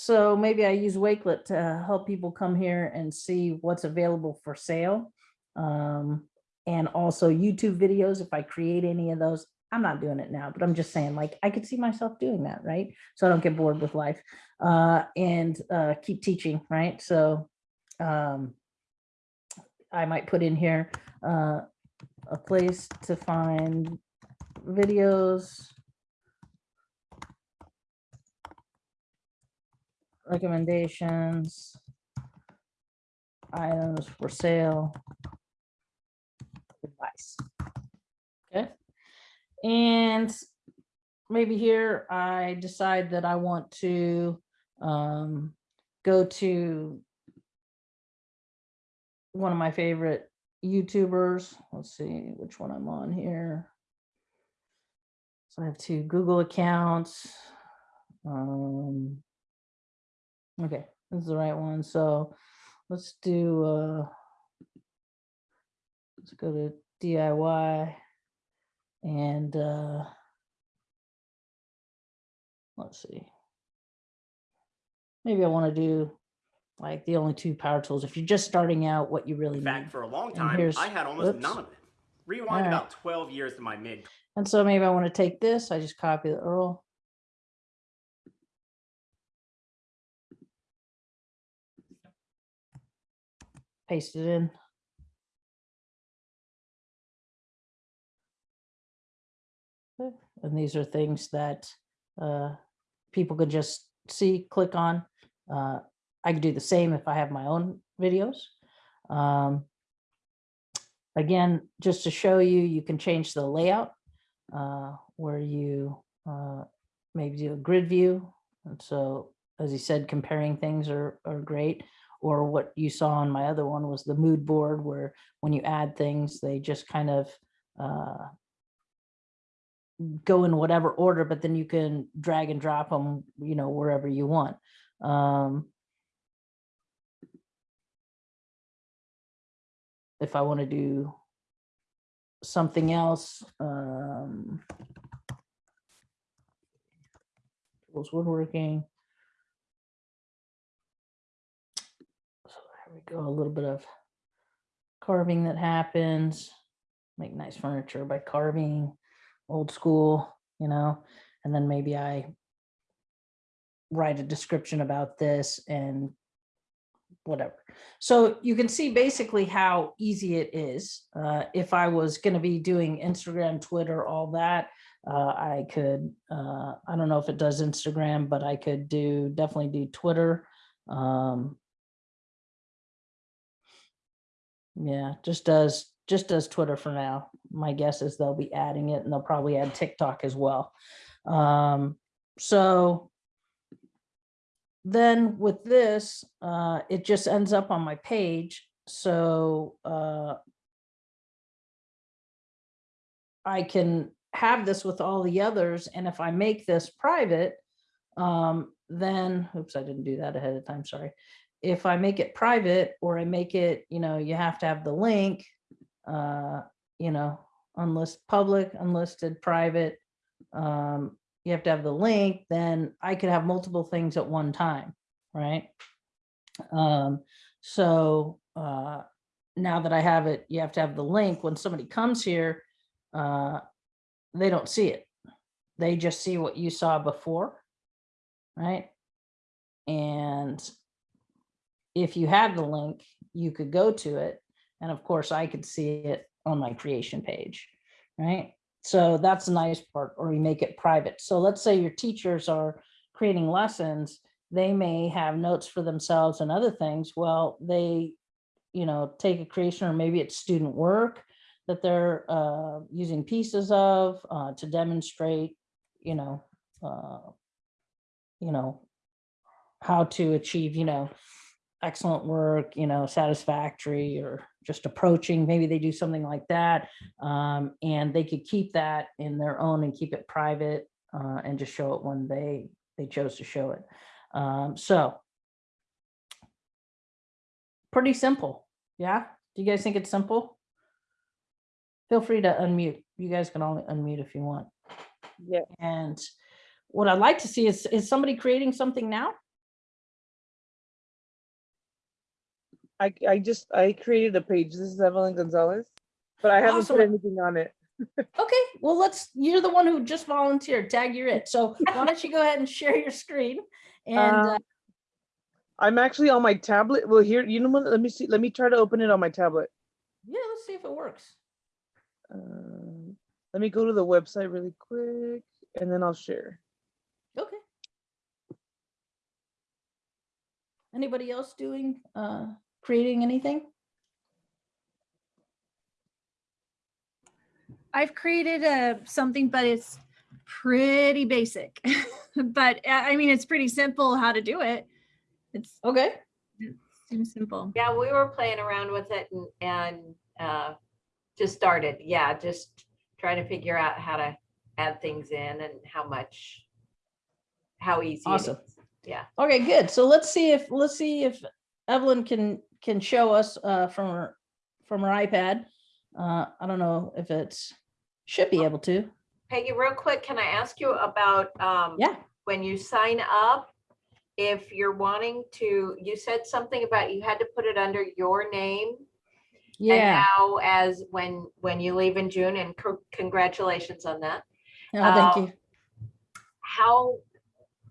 So maybe I use Wakelet to help people come here and see what's available for sale. Um, and also YouTube videos, if I create any of those, I'm not doing it now, but I'm just saying like, I could see myself doing that, right? So I don't get bored with life uh, and uh, keep teaching, right? So um, I might put in here uh, a place to find videos recommendations, items for sale, advice. Okay. And maybe here I decide that I want to um, go to one of my favorite YouTubers. Let's see which one I'm on here. So I have two Google accounts. Um, Okay, this is the right one. So let's do, uh, let's go to DIY and, uh, let's see. Maybe I want to do like the only two power tools. If you're just starting out, what you really In need. for a long time, I had almost whoops. none of it. Rewind Alright. about 12 years to my mid And so maybe I want to take this, I just copy the URL. Paste it in. And these are things that uh, people could just see, click on. Uh, I could do the same if I have my own videos. Um, Again, just to show you, you can change the layout uh, where you uh, maybe do a grid view. And so, as you said, comparing things are, are great. Or what you saw on my other one was the mood board where when you add things, they just kind of uh, go in whatever order, but then you can drag and drop them, you know, wherever you want. Um, if I want to do something else, um, tools woodworking. So there we go, a little bit of carving that happens. Make nice furniture by carving, old school, you know, and then maybe I write a description about this and whatever. So you can see basically how easy it is. Uh, if I was going to be doing Instagram, Twitter, all that, uh, I could, uh, I don't know if it does Instagram, but I could do, definitely do Twitter. Um, yeah, just does, just does Twitter for now. My guess is they'll be adding it and they'll probably add TikTok as well. Um, so then with this, uh, it just ends up on my page. So uh, I can have this with all the others. And if I make this private, um, then, oops, I didn't do that ahead of time, sorry. If I make it private or I make it, you know, you have to have the link, uh, you know, unlist public, unlisted, private, um, you have to have the link, then I could have multiple things at one time, right? Um, so uh, now that I have it, you have to have the link. When somebody comes here, uh, they don't see it. They just see what you saw before, right? And if you have the link, you could go to it. And of course, I could see it on my creation page, right? So that's the nice part, or you make it private. So let's say your teachers are creating lessons, they may have notes for themselves and other things. Well, they, you know, take a creation or maybe it's student work that they're uh, using pieces of uh, to demonstrate, you know, uh, you know, how to achieve, you know, excellent work, you know, satisfactory or just approaching, maybe they do something like that. Um, and they could keep that in their own and keep it private uh, and just show it when they, they chose to show it. Um, so pretty simple. Yeah. Do you guys think it's simple? Feel free to unmute. You guys can only unmute if you want. Yeah. And what I'd like to see is, is somebody creating something now? I, I just, I created a page. This is Evelyn Gonzalez, but I haven't Awesome. put anything on it. Okay, well, let's, you're the one who just volunteered, tag you're it. So why don't you go ahead and share your screen? And uh, Um, I'm actually on my tablet. Well, here, you know what? Let me see. Let me try to open it on my tablet. yeah, let's see if it works. Um, let me go to the website really quick and then I'll share. Okay. Anybody else doing, uh, creating anything? I've created a something, but it's pretty basic. but uh, I mean, it's pretty simple how to do it. It's Okay, seems simple. Yeah, we were playing around with it and, and uh, just started. Yeah, just trying to figure out how to add things in and how much, how easy. Awesome. is. Yeah. okay, good. So let's see if, let's see if Evelyn can, can show us, uh, from her, from her iPad. Uh, I don't know if it's, should be able to. Peggy, real quick, can I ask you about, um, Yeah, when you sign up, if you're wanting to, you said something about you had to put it under your name. And yeah. now as when, when you leave in June and co- congratulations on that. Oh, thank uh, you. How,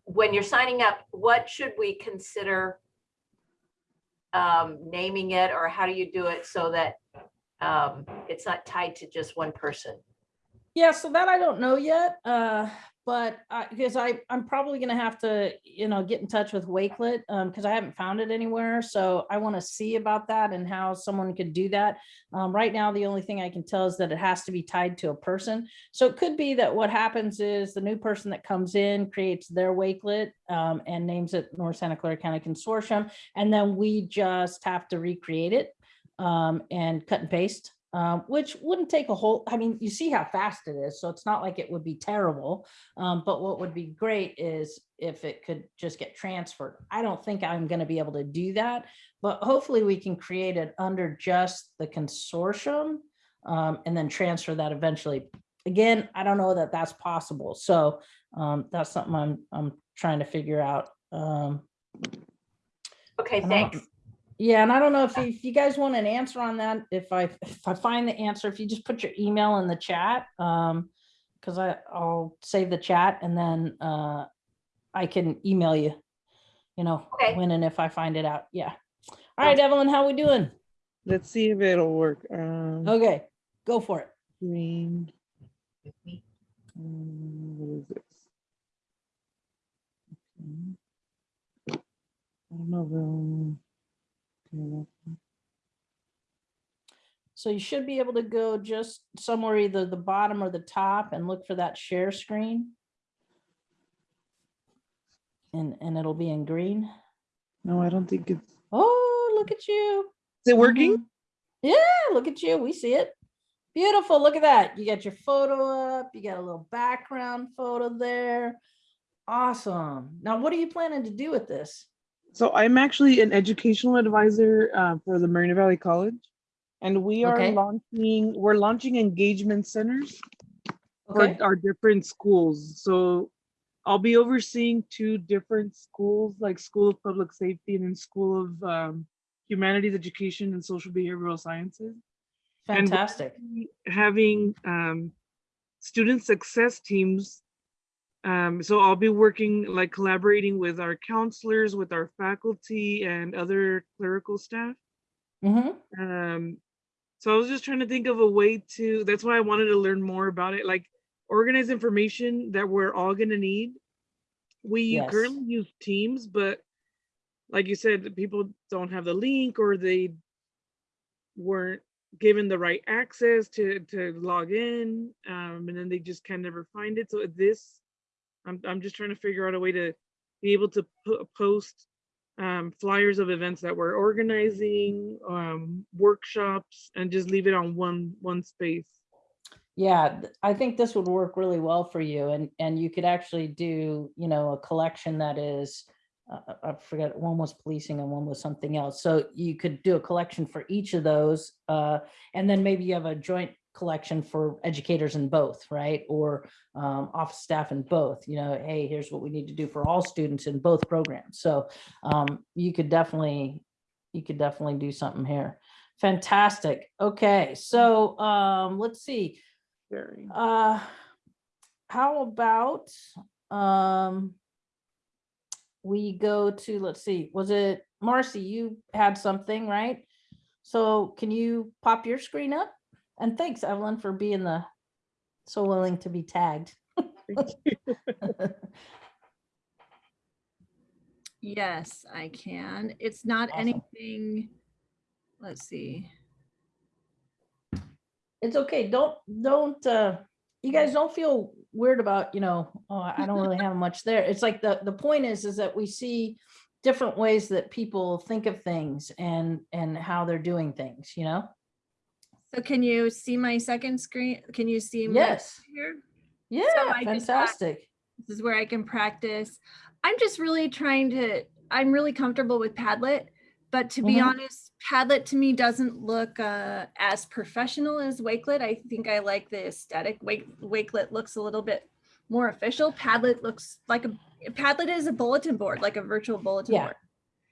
when you're signing up, what should we consider um, naming it or how do you do it so that um, it's not tied to just one person? Yeah, so that I don't know yet, uh, but I, because I, I'm probably gonna have to, you know, get in touch with Wakelet, um, because I haven't found it anywhere, so I want to see about that and how someone could do that. Um, right now, the only thing I can tell is that it has to be tied to a person. So it could be that what happens is the new person that comes in creates their Wakelet, um, and names it North Santa Clara County Consortium, and then we just have to recreate it, um, and cut and paste um, which wouldn't take a whole, I mean, you see how fast it is, so it's not like it would be terrible. Um, but what would be great is if it could just get transferred. I don't think I'm gonna be able to do that, but hopefully we can create it under just the consortium um, and then transfer that eventually. Again, I don't know that that's possible, so um, that's something I'm, I'm trying to figure out. Um, Okay, thanks. Yeah, and I don't know if you, if you guys want an answer on that, if I, if I find the answer, if you just put your email in the chat, um, because I, I'll save the chat and then, uh, I can email you, you know, Okay. when and if I find it out. Yeah. All right, Evelyn, how we doing? Let's see if it'll work. Um, Okay, go for it. green. Um, What is this? Okay. I don't know. Okay, that's- So you should be able to go just somewhere either the bottom or the top and look for that share screen. And, and it'll be in green. No, I don't think it's, Oh, look at you. Is it working? Mhm. Yeah, look at you. We see it. Beautiful. Look at that. You got your photo up. You got a little background photo there. Awesome. Now, what are you planning to do with this? So I'm actually an educational advisor uh, for the Moreno Valley College. And we are Okay. launching, we're launching engagement centers for our different schools. So I'll be overseeing two different schools, like School of Public Safety and then School of um, Humanities Education and Social Behavioral Sciences. Fantastic. Having um, student success teams. Um, so I'll be working, like collaborating with our counselors, with our faculty and other clerical staff. hmm Um, so I was just trying to think of a way to, that's why I wanted to learn more about it, like organize information that we're all gonna need. We Yes. currently use Teams, but like you said, people don't have the link or they weren't given the right access to, to log in, um, and then they just can never find it. So this, I'm, I'm just trying to figure out a way to be able to po- post um, flyers of events that we're organizing, um, workshops, and just leave it on one one space. Yeah, I think this would work really well for you and, and you could actually do, you know, a collection that is, uh, I forget, one was policing and one was something else. So you could do a collection for each of those. Uh, and then maybe you have a joint collection for educators in both, right? Or um, office staff in both, you know, hey, here's what we need to do for all students in both programs. So um, you could definitely, you could definitely do something here. Fantastic. Okay, so um, let's see. Very. Uh, how about, um, we go to, let's see, was it Marcy, you had something, right? So can you pop your screen up? And thanks Evelyn for being the, so willing to be tagged. Yes, I can. It's not Awesome. anything, let's see. It's okay, don't, don't, uh, you guys don't feel weird about, you know, oh, I don't really have much there. It's like the, the point is, is that we see different ways that people think of things and, and how they're doing things, you know? So can you see my second screen? Can you see? my Yes. Here? Yeah, thought- fantastic. This is where I can practice. I'm just really trying to, I'm really comfortable with Padlet, but to be Mhm. honest, Padlet to me doesn't look uh, as professional as Wakelet. I think I like the aesthetic. Wake, Wakelet looks a little bit more official. Padlet looks like a, Padlet is a bulletin board, like a virtual bulletin Yeah. board.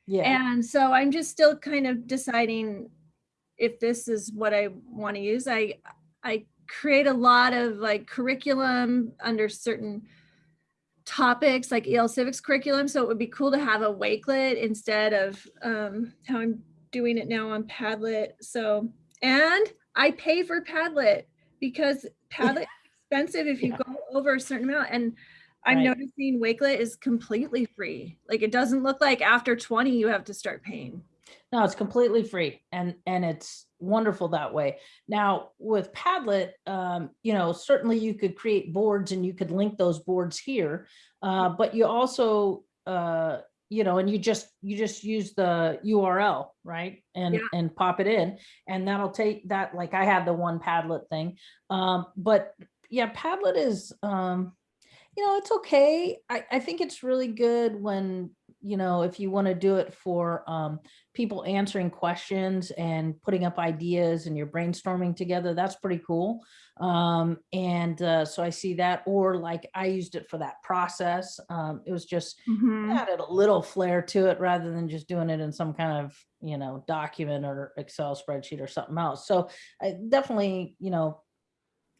Yeah, And so I'm just still kind of deciding if this is what I want to use. I I create a lot of like curriculum under certain topics like EL civics curriculum. So it would be cool to have a Wakelet instead of um, how I'm doing it now on Padlet. So and I pay for Padlet because Padlet is expensive if you Yeah. go over a certain amount. And I'm Right. noticing Wakelet is completely free. Like it doesn't look like after 20 you have to start paying. No, it's completely free and, and it's wonderful that way. Now with Padlet, um, you know, certainly you could create boards and you could link those boards here. Uh, but you also, uh, you know, and you just, you just use the URL, right? And, Yeah. and pop it in and that'll take that, like I had the one Padlet thing. Um, but yeah, Padlet is, um, you know, it's okay. I, I think it's really good when, you know, if you want to do it for, um, people answering questions and putting up ideas and you're brainstorming together, that's pretty cool. Um, and, uh, so I see that, or like I used it for that process. Um, it was just Mhm. added a little flair to it rather than just doing it in some kind of, you know, document or Excel spreadsheet or something else. So I definitely, you know,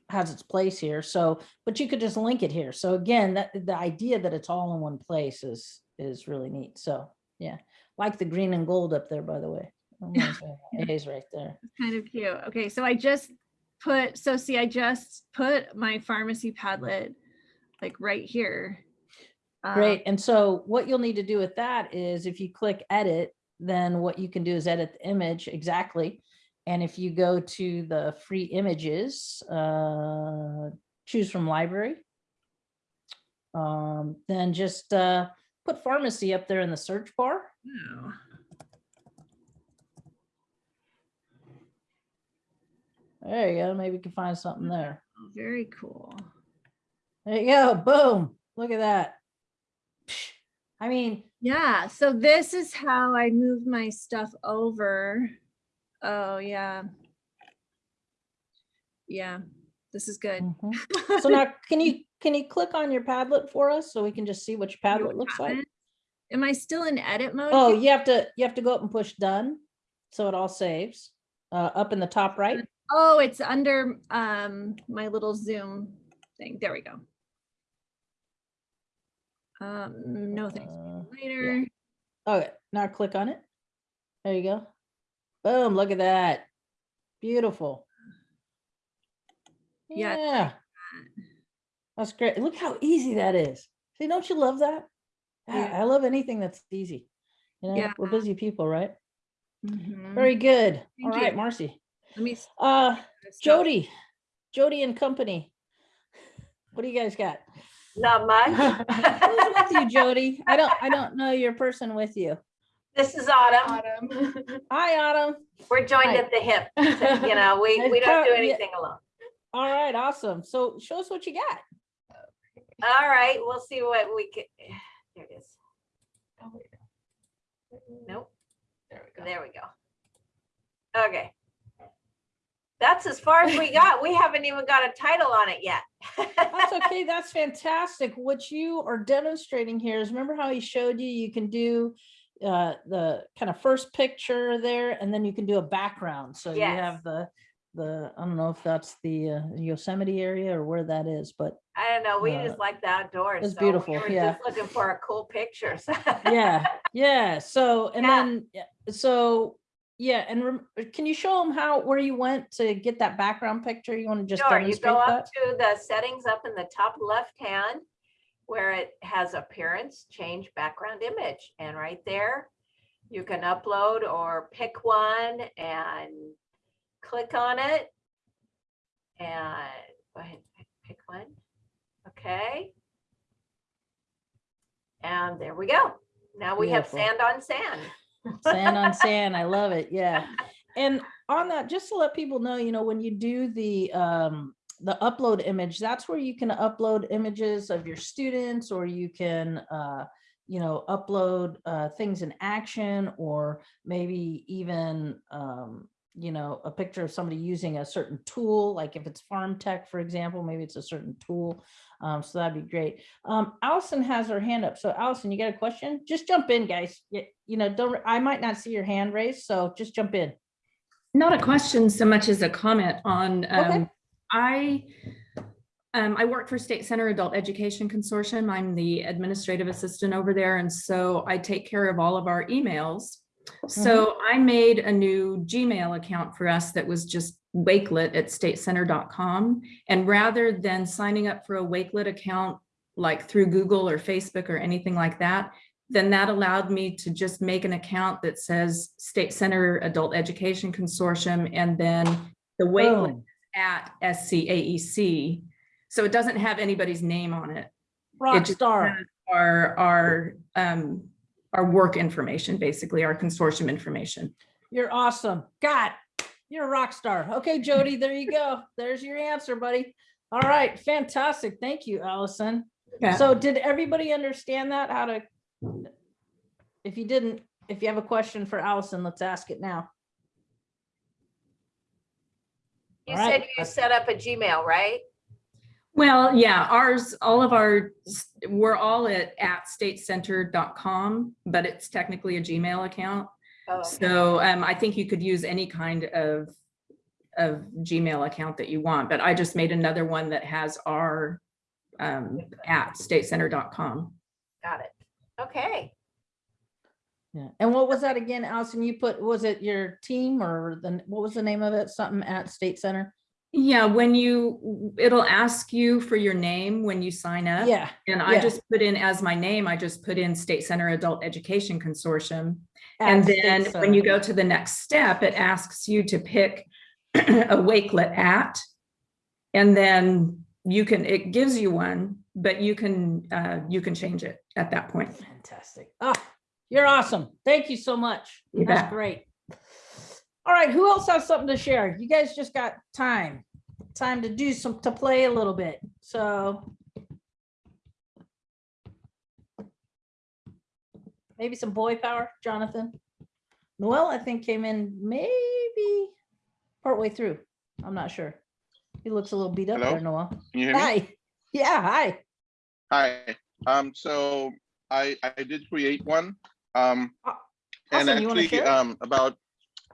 has its place here. So, but you could just link it here. So again, that the idea that it's all in one place is, is really neat. So, yeah, like the green and gold up there, by the way. Got A's right there. It's kind of cute. Okay, so I just put, so see, I just put my pharmacy Padlet like right here. Um, Great. And so what you'll need to do with that is if you click edit, then what you can do is edit the image exactly. And if you go to the free images, uh, choose from library. Um, then just uh, put pharmacy up there in the search bar. oh, There you go. Maybe you can find something there. Very cool. There you go. Boom. Look at that. I mean, Yeah, so this is how I move my stuff over. Oh, yeah. Yeah, this is good. mhm. so now can you, can you click on your Padlet for us so we can just see what your You Padlet looks like? Am I still in edit mode? Oh, you have to, you have to go up and push done. So it all saves, uh, up in the top right. Oh, it's under um my little Zoom thing. There we go. Um, no thanks. Uh, Later. Okay, now click on it. There you go. Boom, look at that. Beautiful. Yeah, Yeah, that's great. Look how easy that is. See, don't you love that? Ah, Yeah. I love anything that's easy. You know, Yeah. we're busy people, right? Mhm. Very good. All Thank right. Marcy. Let me. Uh. Jody, Jody and company. What do you guys got? Not much. Who's with you, Jody? I don't, I don't know your person with you. This is Autumn. Autumn. Hi, Autumn. We're joined Hi. at the hip. You know, we, we don't do anything alone. All right, awesome. So show us what you got. All right, we'll see what we can. There it is. Oh, wait. Nope, There we go. there we go. Okay. That's as far as we got. We haven't even got a title on it yet. That's okay. That's fantastic. What you are demonstrating here is remember how he showed you, you can do uh, the kind of first picture there, and then you can do a background. So you have the, the, I don't know if that's the uh, Yosemite area or where that is, but I don't know, we Uh, just like the outdoors. it's so we beautiful, were yeah. Just looking for a cool picture. so- yeah, yeah. So, and Yeah. then, yeah, so, yeah, and rem- can you show them how, where you went to get that background picture? You want to just Sure, you go that? up to the settings up in the top left hand where it has appearance, change background image. And right there, you can upload or pick one and click on it. And go ahead, pick- pick one. Okay. And there we go. Now we have sand on sand. Sand on sand. I love it. Yeah. And on that, just to let people know, you know, when you do the um the upload image, that's where you can upload images of your students or you can uh you know, upload uh things in action or maybe even um you know, a picture of somebody using a certain tool, like if it's farm tech, for example, maybe it's a certain tool. Um, so that'd be great. Um, Allison has her hand up. So Allison, you got a question? Just jump in, guys. You, you know, don't, I might not see your hand raised, so just jump in. Not a question so much as a comment on, Okay. um, I, um, I work for State Center Adult Education Consortium. I'm the administrative assistant over there. And so I take care of all of our emails. So I made a new Gmail account for us that was just Wakelet at statecenter.com. And rather than signing up for a Wakelet account, like through Google or Facebook or anything like that, then that allowed me to just make an account that says State Center Adult Education Consortium and then the Wakelet Boom. at SCAEC. E So it doesn't have anybody's name on it. It Rock just star. Our, our, um, our work information, basically our consortium information. You're awesome. God, you're a rock star. Okay, Jody, there you go. There's your answer, buddy. All right, fantastic. Thank you, Allison. Okay. So did everybody understand that? How to? If you didn't, if you have a question for Allison, let's ask it now. You All right. said you set up a Gmail, right? Well, yeah, ours, all of our, we're all at, at statecenter.com, but it's technically a Gmail account. Oh, okay. So um, I think you could use any kind of, of Gmail account that you want, but I just made another one that has our um, at statecenter.com. Got it. Okay. Yeah. And what was that again, Allison? You put, was it your team or the, what was the name of it? Something at State Center? Yeah, when you, it'll ask you for your name when you sign up. Yeah. And I yeah. just put in as my name, I just put in State Center Adult Education Consortium. And then when you go to the next step, it asks you to pick a Wakelet at. And then you can, it gives you one, but you can, uh, you can change it at that point. Fantastic. Ah, you're awesome. Thank you so much. You That's bet. great. All right, who else has something to share? You guys just got time, time to do some, to play a little bit. So maybe some boy power, Jonathan. Noel, I think came in maybe partway through. I'm not sure. He looks a little beat up Hello? there, Noel. Can you hear me? Hi. Yeah, hi. Hi. Um, so I I did create one. Um, and Awesome. To actually um about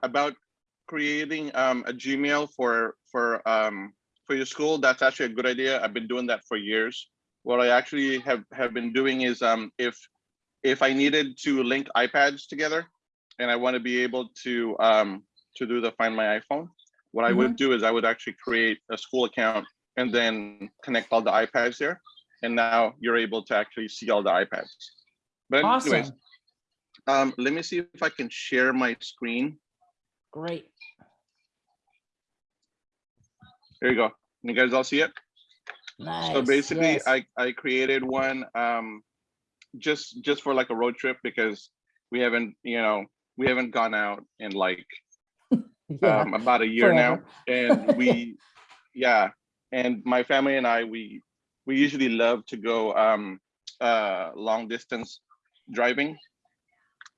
about creating um a Gmail for for um for your school. That's actually a good idea. I've been doing that for years. What I actually have have been doing is um if if I needed to link iPads together and I want to be able to um to do the find my iPhone, what I would do is I would actually create a school account and then connect all the iPads there. And now you're able to actually see all the iPads. But anyways, Awesome. um, let me see if I can share my screen. Great. There you go. You guys all see it? Nice. So basically, yes. I I created one um, just just for like a road trip because we haven't you know we haven't gone out in like Yeah, um, about a year now, and we yeah, and my family and I we we usually love to go um, uh, long distance driving,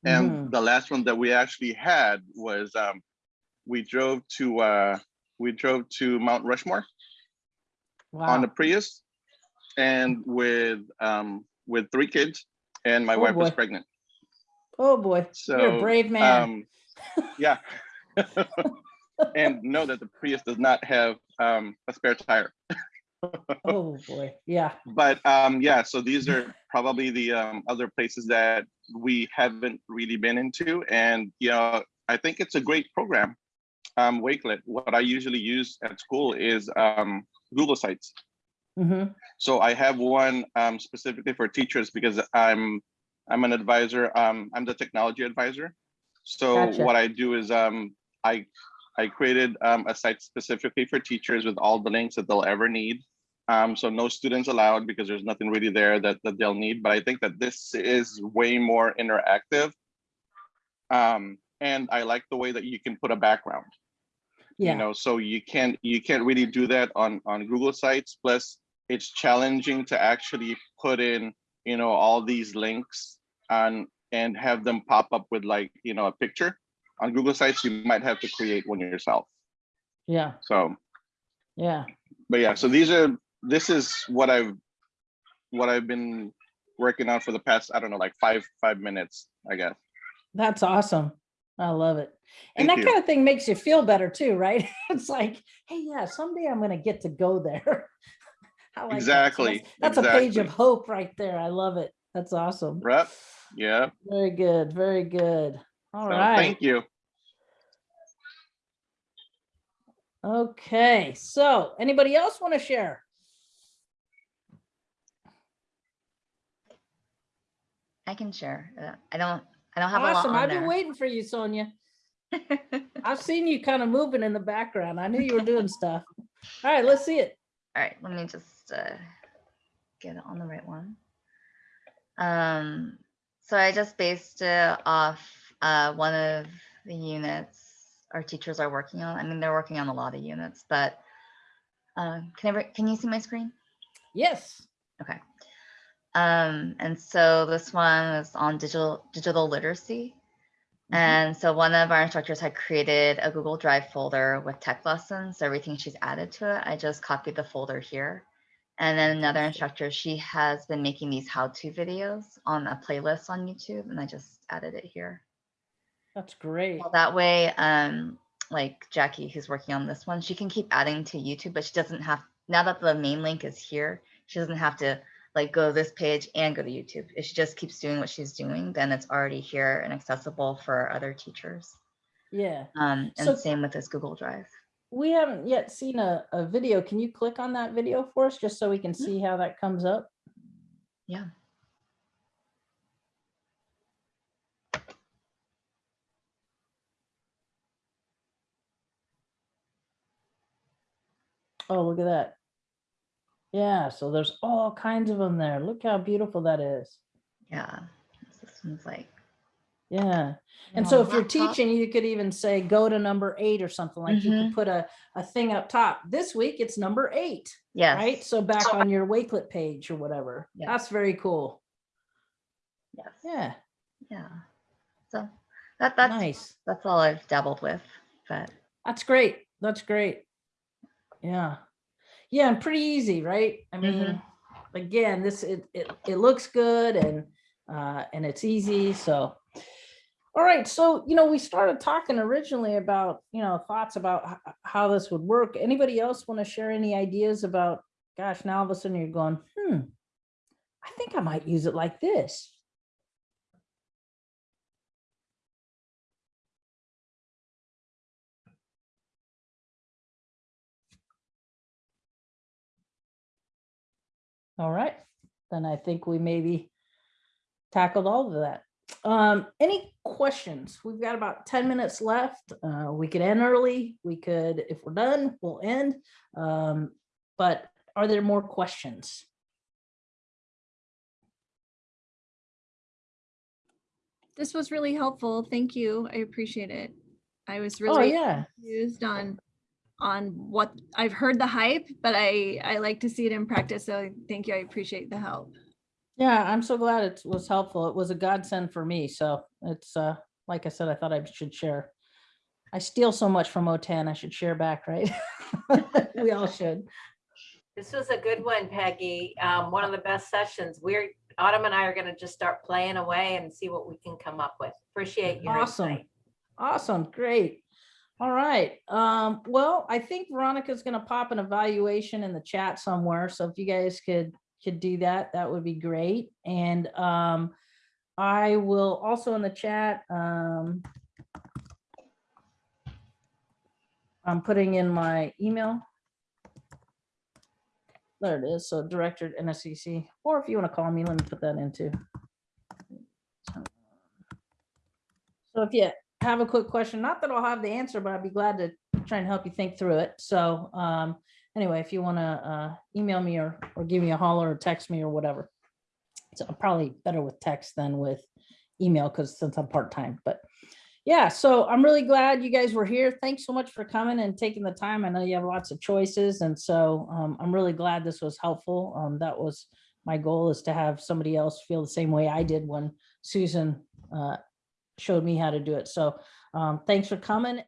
and Mhm. the last one that we actually had was um, we drove to uh, we drove to Mount Rushmore on a Wow. Prius and with um with three kids and my Oh, wife was pregnant. Oh, boy. So You're a brave man. Um yeah. and know that the Prius does not have um a spare tire. Oh, boy. Yeah. But um yeah, so these are probably the um other places that we haven't really been into. And you know, I think it's a great program. Um Wakelet. What I usually use at school is um Google Sites. Mhm. So I have one um, specifically for teachers because I'm I'm an advisor. Um, I'm the technology advisor. So Gotcha. what I do is um, I I created um, a site specifically for teachers with all the links that they'll ever need. Um, so no students allowed because there's nothing really there that, that they'll need. But I think that this is way more interactive. Um, and I like the way that you can put a background Yeah. you know so you can't you can't really do that on on google sites plus it's challenging to actually put in you know all these links on and have them pop up with like you know a picture on google sites you might have to create one yourself Yeah. so Yeah. but yeah so these are this is what i've what i've been working on for the past i don't know like five five minutes i guess That's awesome. I love it. And Thank that you. kind of thing makes you feel better too, right? It's like, hey, yeah, someday I'm gonna get to go there. I like that. So Exactly, That's that's a page of hope right there. I love it. That's awesome. right yeah Very good, very good. All so right. thank you Okay, so anybody else want to share? I can share. Uh, I don't, I don't have a lot Awesome. I've been there. waiting for you, Sonia. I've seen you kind of moving in the background. I knew you were doing stuff. All right, let's see it. All right, let me just uh, get it on the right one. Um, so I just based it off uh, one of the units our teachers are working on. I mean, they're working on a lot of units, but uh, can I, can you see my screen? Yes. Okay. Um, and so this one is on digital digital literacy. And so one of our instructors had created a Google Drive folder with tech lessons, everything she's added to it. I just copied the folder here. And then another instructor, she has been making these how-to videos on a playlist on YouTube, and I just added it here. That's great. Well, that way, um, like Jackie, who's working on this one, she can keep adding to YouTube, but she doesn't have, now that the main link is here, she doesn't have to like go to this page and go to YouTube. If she just keeps doing what she's doing, then it's already here and accessible for other teachers. Yeah. Um, and So- same with this Google Drive. We haven't yet seen a, a video. Can you click on that video for us just so we can see how that comes up? Yeah. Oh, look at that. Yeah, so there's all kinds of them there. Look how beautiful that is. Yeah. This one's like, Yeah. And on so if you're teaching, you could even say, go to number eight or something like you Mhm. could put a, a thing up top. This week it's number eight, yes. right? So back on your Wakelet page or whatever. Yeah. That's very cool. Yes. Yeah, Yeah. So that that's nice. that's all I've dabbled with. But That's great. That's great. Yeah. Yeah, and pretty easy, right? I mean, Mhm. again, this it, it it looks good and uh and it's easy. So all right, so you know, we started talking originally about, you know, thoughts about how this would work. Anybody else want to share any ideas about, gosh, now all of a sudden you're going, hmm, I think I might use it like this. All right, then I think we maybe tackled all of that. Um, any questions? We've got about ten minutes left. Uh, we could end early. We could, if we're done, we'll end. Um, but are there more questions? This was really helpful. Thank you. I appreciate it. I was Oh, really yeah. confused on on what I've heard the hype, but I I like to see it in practice. So thank you. I appreciate the help. Yeah, I'm so glad it was helpful. It was a godsend for me. So it's, uh, like I said, I thought I should share. I steal so much from OTAN, I should share back, right? We all should. This was a good one, Peggy. Um, one of the best sessions. We're, Autumn and I are gonna just start playing away and see what we can come up with. Appreciate you. Awesome. insight. Awesome, great. All right, um, well, I think Veronica's gonna pop an evaluation in the chat somewhere, so if you guys could, could do that, that would be great. And, um, I will also in the chat, um, I'm putting in my email. There it is, so Director at NSCC, or if you wanna call me, let me put that in too. So if you have a quick question, not that I'll have the answer, but I'd be glad to try and help you think through it. So um, anyway, if you want to uh, email me or, or give me a holler or text me or whatever. So probably better with text than with email because since I'm part-time, but yeah, so I'm really glad you guys were here. Thanks so much for coming and taking the time. I know you have lots of choices. And so um, I'm really glad this was helpful. Um, that was my goal is to have somebody else feel the same way I did when Susan uh, showed me how to do it. So um, thanks for coming.